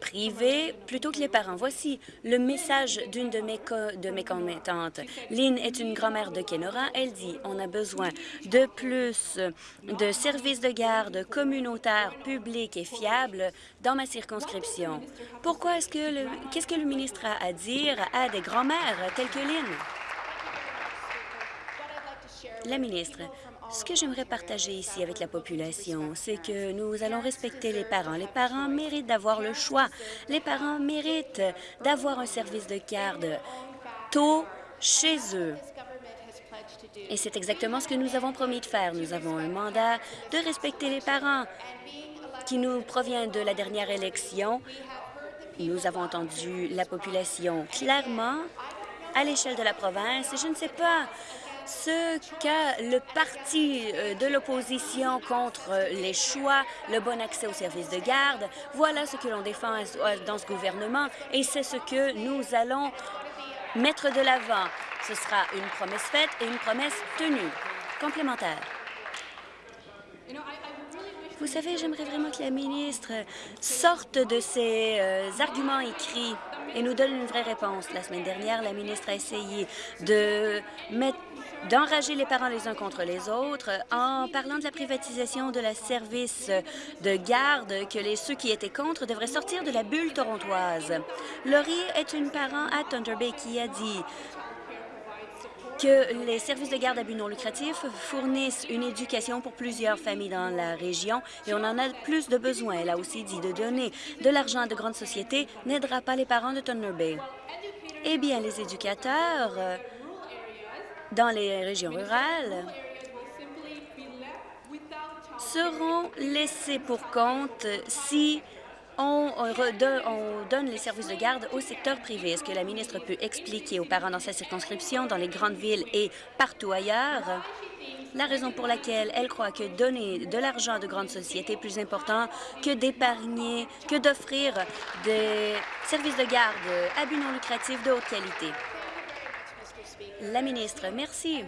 privées plutôt que les parents. Voici le message d'une de mes, de mes commettantes. Lynn est une grand-mère de Kenora. Elle dit on a besoin de plus de services de garde communautaires, publics et fiables dans ma circonscription. Pourquoi est-ce que le... Qu'est-ce que le ministre a à dire à des grand-mères telles que Lynn? La ministre, ce que j'aimerais partager ici avec la population, c'est que nous allons respecter les parents. Les parents méritent d'avoir le choix. Les parents méritent d'avoir un service de garde tôt chez eux. Et c'est exactement ce que nous avons promis de faire. Nous avons un mandat de respecter les parents qui nous provient de la dernière élection. Nous avons entendu la population clairement à l'échelle de la province et je ne sais pas ce qu'a le parti euh, de l'opposition contre les choix, le bon accès aux services de garde. Voilà ce que l'on défend dans ce gouvernement et c'est ce que nous allons mettre de l'avant. Ce sera une promesse faite et une promesse tenue. Complémentaire. Vous savez, j'aimerais vraiment que la ministre sorte de ses euh, arguments écrits et nous donne une vraie réponse. La semaine dernière, la ministre a essayé de mettre d'enrager les parents les uns contre les autres en parlant de la privatisation de la service de garde que les, ceux qui étaient contre devraient sortir de la bulle torontoise. Laurie est une parent à Thunder Bay qui a dit que les services de garde à but non lucratif fournissent une éducation pour plusieurs familles dans la région et on en a plus de besoin. Elle a aussi dit de donner de l'argent à de grandes sociétés n'aidera pas les parents de Thunder Bay. Eh bien, les éducateurs euh, dans les régions rurales seront laissés pour compte si on, donne les services de garde au secteur privé. Est-ce que la ministre peut expliquer aux parents dans sa circonscription, dans les grandes villes et partout ailleurs, la raison pour laquelle elle croit que donner de l'argent à de grandes sociétés est plus important que d'épargner, que d'offrir des services de garde à but non lucratif de haute qualité? La ministre, merci.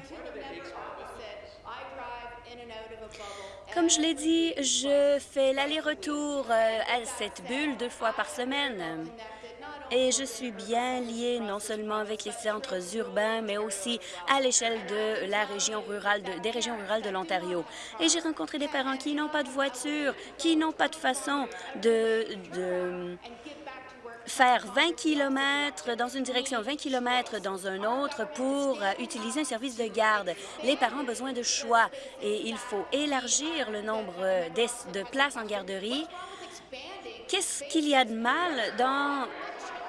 Comme je l'ai dit, je fais l'aller-retour euh, à cette bulle deux fois par semaine. Et je suis bien liée non seulement avec les centres urbains, mais aussi à l'échelle de la région rurale, des régions rurales de l'Ontario. Et j'ai rencontré des parents qui n'ont pas de voiture, qui n'ont pas de façon de, de faire 20 km dans une direction, 20 km dans un autre pour euh, utiliser un service de garde. Les parents ont besoin de choix et il faut élargir le nombre euh, de places en garderie. Qu'est-ce qu'il y a de mal dans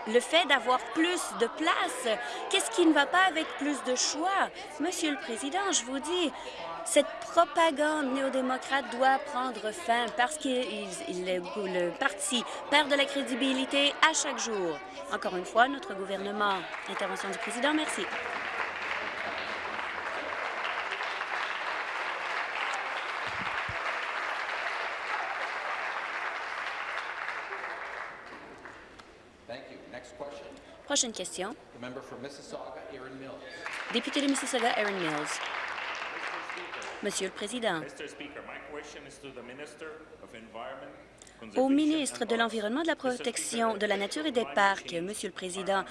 le fait d'avoir plus de place? Qu'est-ce qui ne va pas avec plus de choix? Monsieur le Président, je vous dis, cette propagande néo-démocrate doit prendre fin parce que le, parti perd de la crédibilité à chaque jour. Encore une fois, notre gouvernement. Intervention du président, merci. Prochaine question. Député de Mississauga, Erin Mills. Monsieur le Président, au ministre de l'Environnement, de la Protection de la Nature et des Parcs, Monsieur le Président,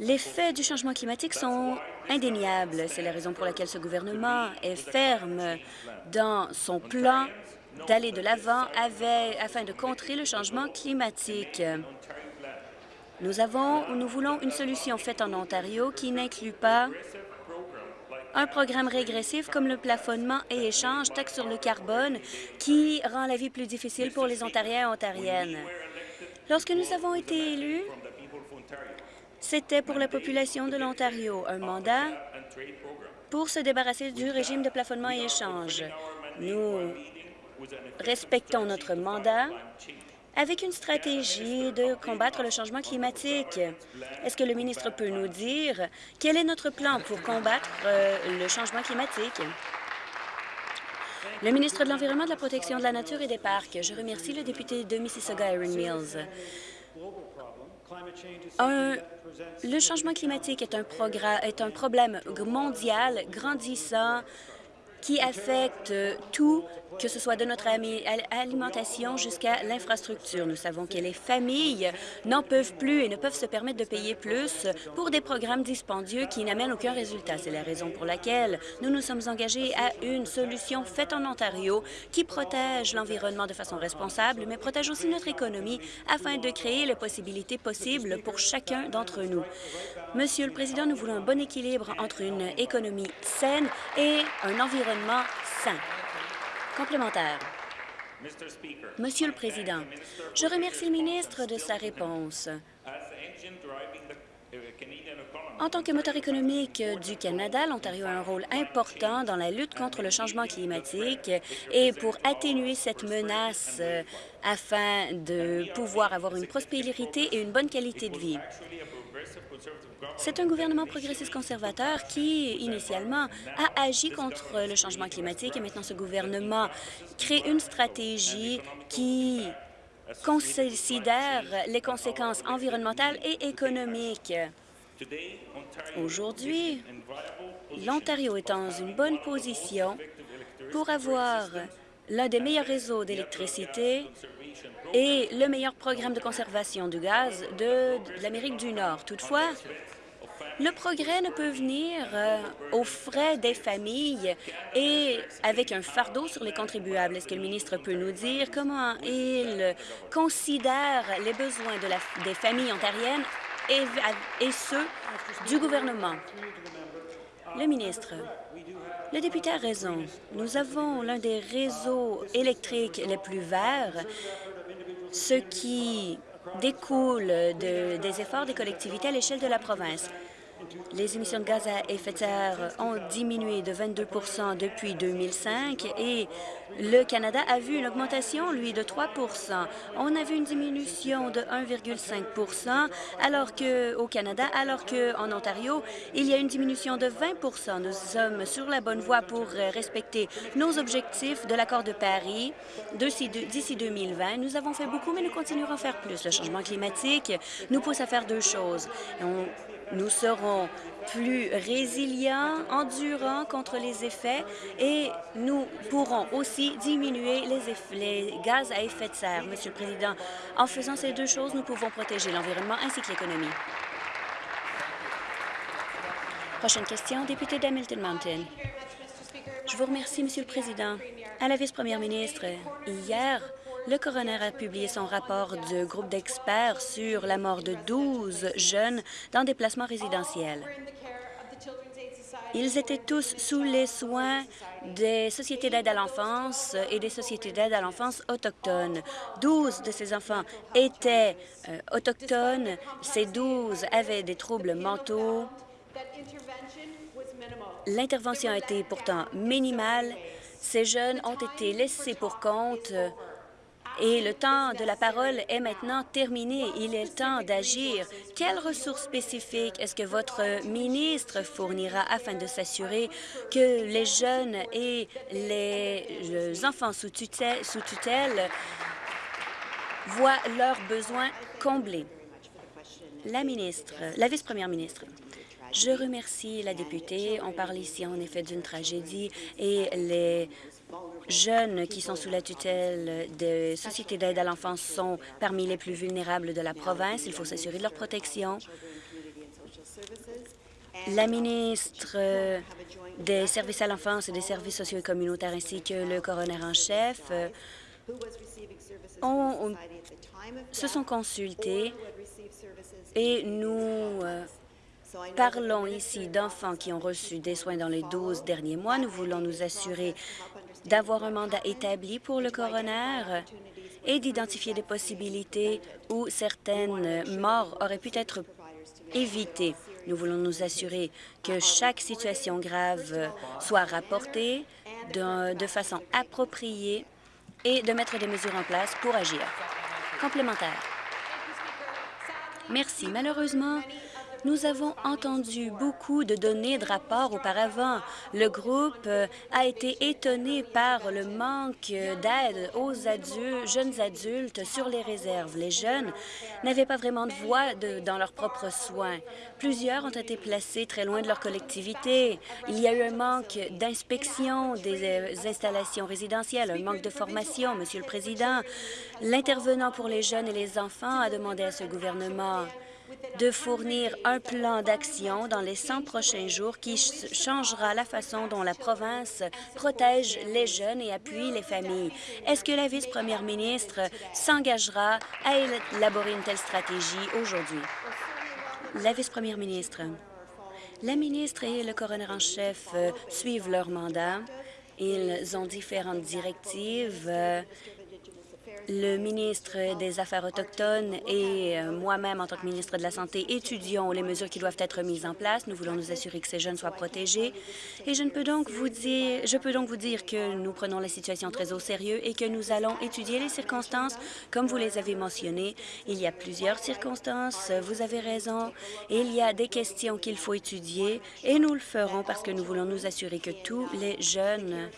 les faits du changement climatique sont indéniables. C'est la raison pour laquelle ce gouvernement est ferme dans son plan d'aller de l'avant afin de contrer le changement climatique. Nous avons, nous voulons une solution faite en Ontario qui n'inclut pas un programme régressif comme le plafonnement et échange taxe sur le carbone qui rend la vie plus difficile pour les Ontariens et Ontariennes. Lorsque nous avons été élus, c'était pour la population de l'Ontario, un mandat pour se débarrasser du régime de plafonnement et échange. Nous respectons notre mandat avec une stratégie de combattre le changement climatique. Est-ce que le ministre peut nous dire quel est notre plan pour combattre euh, le changement climatique? Le ministre de l'Environnement, de la Protection de la Nature et des Parcs. Je remercie le député de Mississauga, Aaron Mills. le changement climatique est un, est un problème mondial grandissant qui affecte tout que ce soit de notre alimentation jusqu'à l'infrastructure. Nous savons que les familles n'en peuvent plus et ne peuvent se permettre de payer plus pour des programmes dispendieux qui n'amènent aucun résultat. C'est la raison pour laquelle nous nous sommes engagés à une solution faite en Ontario qui protège l'environnement de façon responsable, mais protège aussi notre économie afin de créer les possibilités possibles pour chacun d'entre nous. Monsieur le Président, nous voulons un bon équilibre entre une économie saine et un environnement sain. Complémentaire. Monsieur le Président, je remercie le ministre de sa réponse. En tant que moteur économique du Canada, l'Ontario a un rôle important dans la lutte contre le changement climatique et pour atténuer cette menace euh, afin de pouvoir avoir une prospérité et une bonne qualité de vie. C'est un gouvernement progressiste conservateur qui, initialement, a agi contre le changement climatique et maintenant ce gouvernement crée une stratégie qui considère les conséquences environnementales et économiques. Aujourd'hui, l'Ontario est dans une bonne position pour avoir l'un des meilleurs réseaux d'électricité et le meilleur programme de conservation du gaz de, l'Amérique du Nord. Toutefois, le progrès ne peut venir euh, aux frais des familles et avec un fardeau sur les contribuables. Est-ce que le ministre peut nous dire comment il considère les besoins des familles ontariennes et, et ceux du gouvernement? Le ministre. Le député a raison. Nous avons l'un des réseaux électriques les plus verts, ce qui découle de, des efforts des collectivités à l'échelle de la province. Les émissions de gaz à effet de serre ont diminué de 22% depuis 2005 et le Canada a vu une augmentation, lui, de 3% On a vu une diminution de 1,5 alors que au Canada, alors qu'en Ontario, il y a une diminution de 20% Nous sommes sur la bonne voie pour respecter nos objectifs de l'accord de Paris d'ici 2020. Nous avons fait beaucoup, mais nous continuerons à faire plus. Le changement climatique nous pousse à faire deux choses. Nous serons plus résilients, endurants contre les effets et nous pourrons aussi diminuer les, les, gaz à effet de serre. Monsieur le Président, en faisant ces deux choses, nous pouvons protéger l'environnement ainsi que l'économie. Prochaine question, député d'Hamilton Mountain. Je vous remercie, Monsieur le Président. À la vice-première ministre, hier, le coroner a publié son rapport de groupe d'experts sur la mort de 12 jeunes dans des placements résidentiels. Ils étaient tous sous les soins des sociétés d'aide à l'enfance et des sociétés d'aide à l'enfance autochtones. 12 de ces enfants étaient euh, autochtones. Ces 12 avaient des troubles mentaux. L'intervention a été pourtant minimale. Ces jeunes ont été laissés pour compte et le temps de la parole est maintenant terminé. Il est temps d'agir. Quelles ressources spécifiques est-ce que votre ministre fournira afin de s'assurer que les jeunes et les enfants sous tutelle, sous tutelle voient leurs besoins comblés? La ministre, la vice-première ministre. Je remercie la députée. On parle ici en effet d'une tragédie et les jeunes qui sont sous la tutelle des sociétés d'aide à l'enfance sont parmi les plus vulnérables de la province. Il faut s'assurer de leur protection. La ministre des services à l'enfance et des services sociaux et communautaires ainsi que le coroner en chef se sont consultés et nous euh, Parlons ici d'enfants qui ont reçu des soins dans les 12 derniers mois. Nous voulons nous assurer d'avoir un mandat établi pour le coroner et d'identifier des possibilités où certaines morts auraient pu être évitées. Nous voulons nous assurer que chaque situation grave soit rapportée de, de façon appropriée et de mettre des mesures en place pour agir. Complémentaire. Merci. Malheureusement, nous avons entendu beaucoup de données de rapports auparavant. Le groupe euh, a été étonné par le manque d'aide aux adultes, jeunes adultes sur les réserves. Les jeunes n'avaient pas vraiment de voix dans leurs propres soins. Plusieurs ont été placés très loin de leur collectivité. Il y a eu un manque d'inspection des euh, installations résidentielles, un manque de formation. Monsieur le Président, l'intervenant pour les jeunes et les enfants a demandé à ce gouvernement de fournir un plan d'action dans les 100 prochains jours qui changera la façon dont la province protège les jeunes et appuie les familles. Est-ce que la vice-première ministre s'engagera à élaborer une telle stratégie aujourd'hui? La vice-première ministre. La ministre et le coroner en chef euh, suivent leur mandat. Ils ont différentes directives euh, le ministre des Affaires autochtones et euh, moi-même, en tant que ministre de la Santé, étudions les mesures qui doivent être mises en place. Nous voulons nous assurer que ces jeunes soient protégés. Et je, ne peux donc vous dire, je peux donc vous dire que nous prenons la situation très au sérieux et que nous allons étudier les circonstances, comme vous les avez mentionnées. Il y a plusieurs circonstances, vous avez raison. Il y a des questions qu'il faut étudier et nous le ferons parce que nous voulons nous assurer que tous les jeunes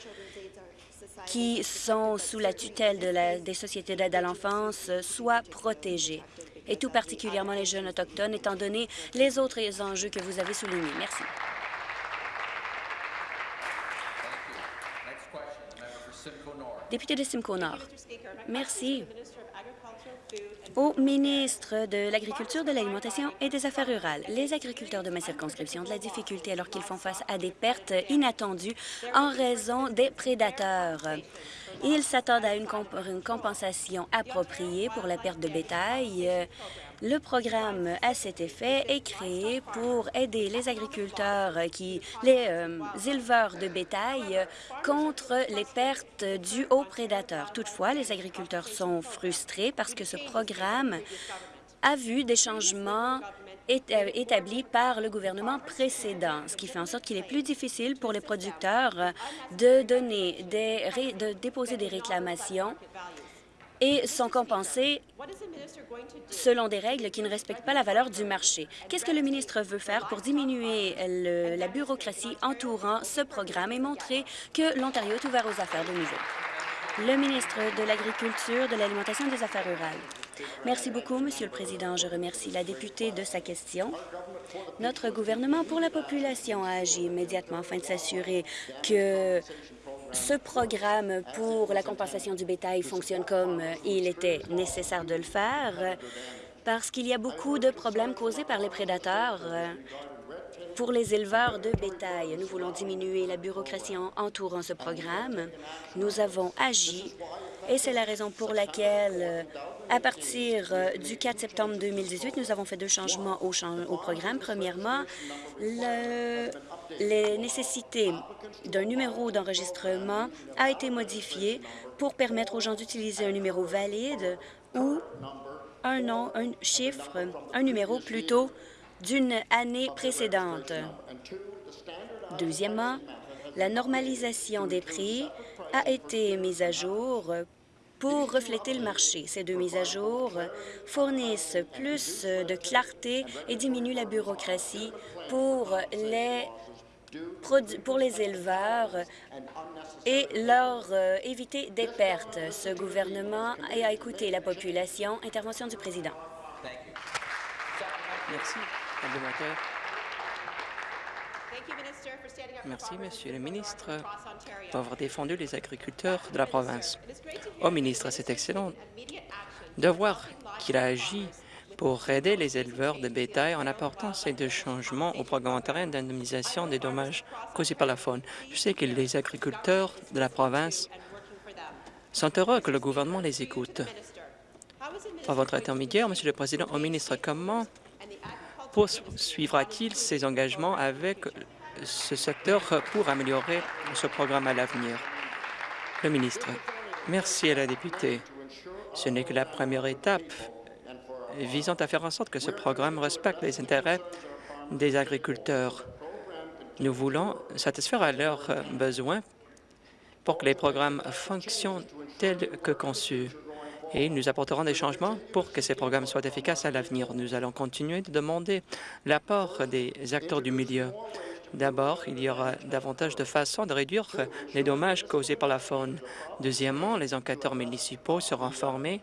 qui sont sous la tutelle de des sociétés d'aide à l'enfance soient protégés, et tout particulièrement les jeunes autochtones, étant donné les autres enjeux que vous avez soulignés. Merci. Député de Simcoe Nord. Merci au ministre de l'Agriculture, de l'Alimentation et des Affaires rurales. Les agriculteurs de ma circonscription ont de la difficulté alors qu'ils font face à des pertes inattendues en raison des prédateurs. Ils s'attendent à une, compensation appropriée pour la perte de bétail. Le programme à cet effet est créé pour aider les agriculteurs, qui, les euh, éleveurs de bétail contre les pertes dues aux prédateurs. Toutefois, les agriculteurs sont frustrés parce que ce programme a vu des changements euh, établis par le gouvernement précédent, ce qui fait en sorte qu'il est plus difficile pour les producteurs de, donner des, de déposer des réclamations et sont compensés selon des règles qui ne respectent pas la valeur du marché. Qu'est-ce que le ministre veut faire pour diminuer la bureaucratie entourant ce programme et montrer que l'Ontario est ouvert aux affaires de nouveau? Le ministre de l'Agriculture, de l'Alimentation et des Affaires rurales. Merci beaucoup, Monsieur le Président. Je remercie la députée de sa question. Notre gouvernement pour la population a agi immédiatement afin de s'assurer que ce programme pour la compensation du bétail fonctionne comme il était nécessaire de le faire parce qu'il y a beaucoup de problèmes causés par les prédateurs pour les éleveurs de bétail. Nous voulons diminuer la bureaucratie entourant ce programme. Nous avons agi et c'est la raison pour laquelle, à partir du 4 septembre 2018, nous avons fait deux changements au, au programme. Premièrement, le les nécessités d'un numéro d'enregistrement a été modifiée pour permettre aux gens d'utiliser un numéro valide ou un nom, un chiffre, un numéro plutôt d'une année précédente. Deuxièmement, la normalisation des prix a été mise à jour pour refléter le marché. Ces deux mises à jour fournissent plus de clarté et diminuent la bureaucratie pour les pour les éleveurs et leur euh, éviter des pertes. Ce gouvernement a écouté la population. Intervention du président. Merci. Merci, Monsieur le ministre, pour avoir défendu les agriculteurs de la province. Au ministre, c'est excellent de voir qu'il a agi pour aider les éleveurs de bétail en apportant ces deux changements au programme ontarien d'indemnisation des dommages causés par la faune. Je sais que les agriculteurs de la province sont heureux que le gouvernement les écoute. Par votre intermédiaire, Monsieur le Président, au ministre, comment poursuivra-t-il ses engagements avec ce secteur pour améliorer ce programme à l'avenir? Le ministre. Merci à la députée. Ce n'est que la première étape visant à faire en sorte que ce programme respecte les intérêts des agriculteurs. Nous voulons satisfaire à leurs besoins pour que les programmes fonctionnent tels que conçus. Et nous apporterons des changements pour que ces programmes soient efficaces à l'avenir. Nous allons continuer de demander l'apport des acteurs du milieu. D'abord, il y aura davantage de façons de réduire les dommages causés par la faune. Deuxièmement, les enquêteurs municipaux seront formés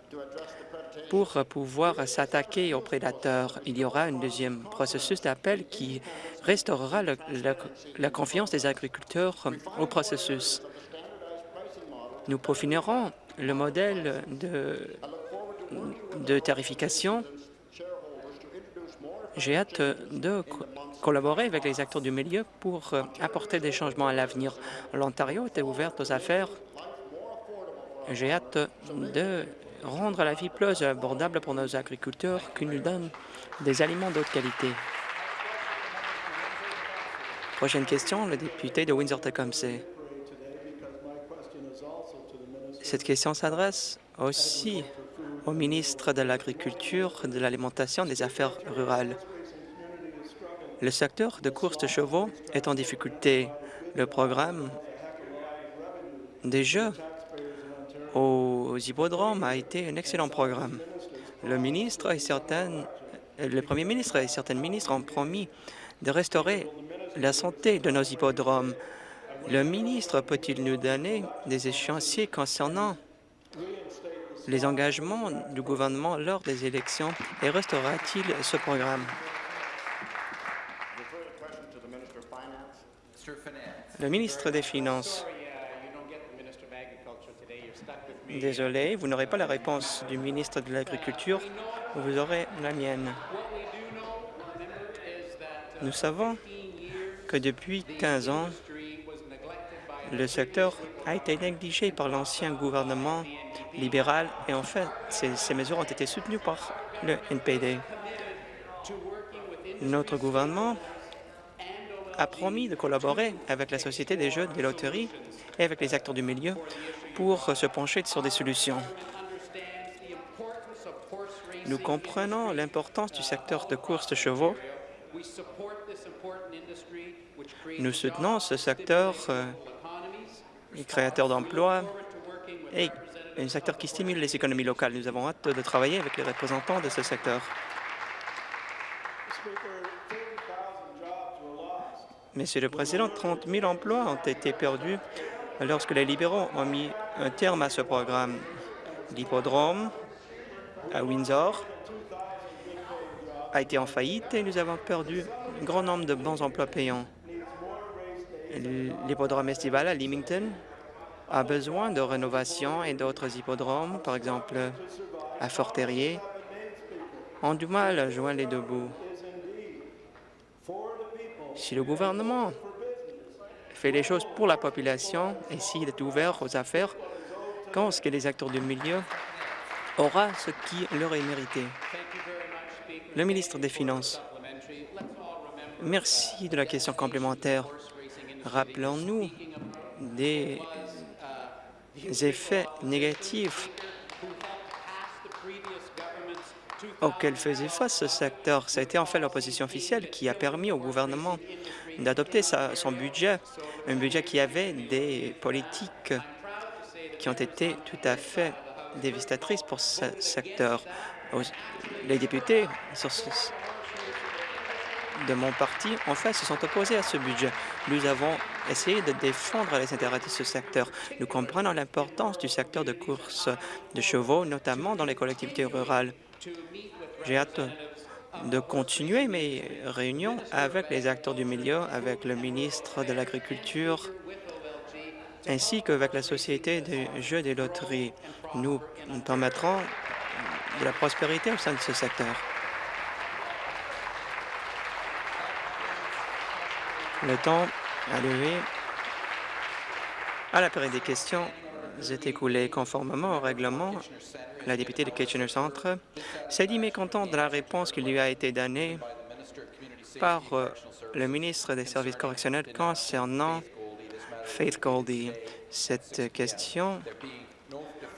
pour pouvoir s'attaquer aux prédateurs. Il y aura un deuxième processus d'appel qui restaurera la confiance des agriculteurs au processus. Nous peaufinerons le modèle de, de tarification. J'ai hâte de collaborer avec les acteurs du milieu pour apporter des changements à l'avenir. L'Ontario est ouverte aux affaires. J'ai hâte de rendre la vie plus abordable pour nos agriculteurs qui nous donnent des aliments d'autre qualité. Prochaine question, le député de Windsor-Tecumseh. Cette question s'adresse aussi au ministre de l'Agriculture, de l'Alimentation et des Affaires rurales. Le secteur de courses de chevaux est en difficulté. Le programme des Jeux aux hippodromes a été un excellent programme. Le ministre et certaines, le premier ministre et certains ministres ont promis de restaurer la santé de nos hippodromes. Le ministre peut-il nous donner des échéanciers concernant les engagements du gouvernement lors des élections et restaurera-t-il ce programme? Le ministre des Finances. Désolé, vous n'aurez pas la réponse du ministre de l'Agriculture, vous aurez la mienne. Nous savons que depuis 15 ans, le secteur a été négligé par l'ancien gouvernement libéral et en fait, ces, mesures ont été soutenues par le NPD. Notre gouvernement a promis de collaborer avec la Société des jeux des loteries et avec les acteurs du milieu pour se pencher sur des solutions. Nous comprenons l'importance du secteur de course de chevaux. Nous soutenons ce secteur euh, créateur d'emplois et un secteur qui stimule les économies locales. Nous avons hâte de travailler avec les représentants de ce secteur. Monsieur le Président, 30 000 emplois ont été perdus lorsque les libéraux ont mis un terme à ce programme. L'hippodrome à Windsor a été en faillite et nous avons perdu un grand nombre de bons emplois payants. L'hippodrome estival à Leamington a besoin de rénovation et d'autres hippodromes, par exemple à Fort-Terrier, ont du mal à joindre les deux bouts. Si le gouvernement fait les choses pour la population et s'il est ouvert aux affaires, quand est-ce que les acteurs du milieu aura ce qui leur est mérité? Le ministre des Finances. Merci de la question complémentaire. Rappelons-nous des effets négatifs auxquels faisait face ce secteur. Été en fait l'opposition officielle qui a permis au gouvernement d'adopter son budget, un budget qui avait des politiques qui ont été tout à fait dévastatrices pour ce secteur. Les députés de mon parti, en fait, se sont opposés à ce budget. Nous avons essayé de défendre les intérêts de ce secteur. Nous comprenons l'importance du secteur de course de chevaux, notamment dans les collectivités rurales. J'ai hâte de continuer mes réunions avec les acteurs du milieu, avec le ministre de l'Agriculture, ainsi qu'avec la Société des jeux des loteries. Nous permettrons de la prospérité au sein de ce secteur. Le temps a levé à la période des questions est écoulé conformément au règlement. La députée de Kitchener Centre s'est dit mécontente de la réponse qui lui a été donnée par euh, le ministre des Services correctionnels concernant Faith Goldie. Cette question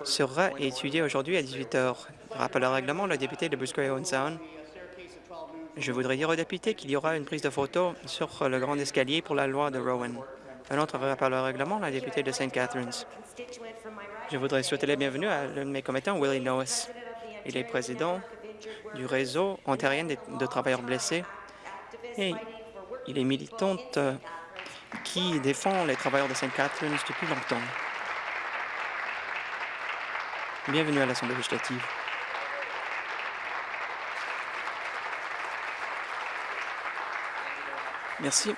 sera étudiée aujourd'hui à 18 heures. Rappel au règlement, le député de Bruce Sound. Je voudrais dire aux députés qu'il y aura une prise de photo sur le grand escalier pour la loi de Rowan. Un autre rappel au règlement, la députée de St. Catharines. Je voudrais souhaiter la bienvenue à l'un de mes commettants, Willie Noes. Il est président du réseau ontarien de travailleurs blessés et il est militante euh, qui défend les travailleurs de St. Catharines depuis longtemps. Bienvenue à l'Assemblée législative. Merci.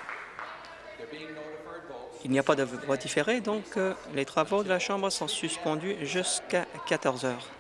Il n'y a pas de voix différée, donc euh, les travaux de la Chambre sont suspendus jusqu'à 14 heures.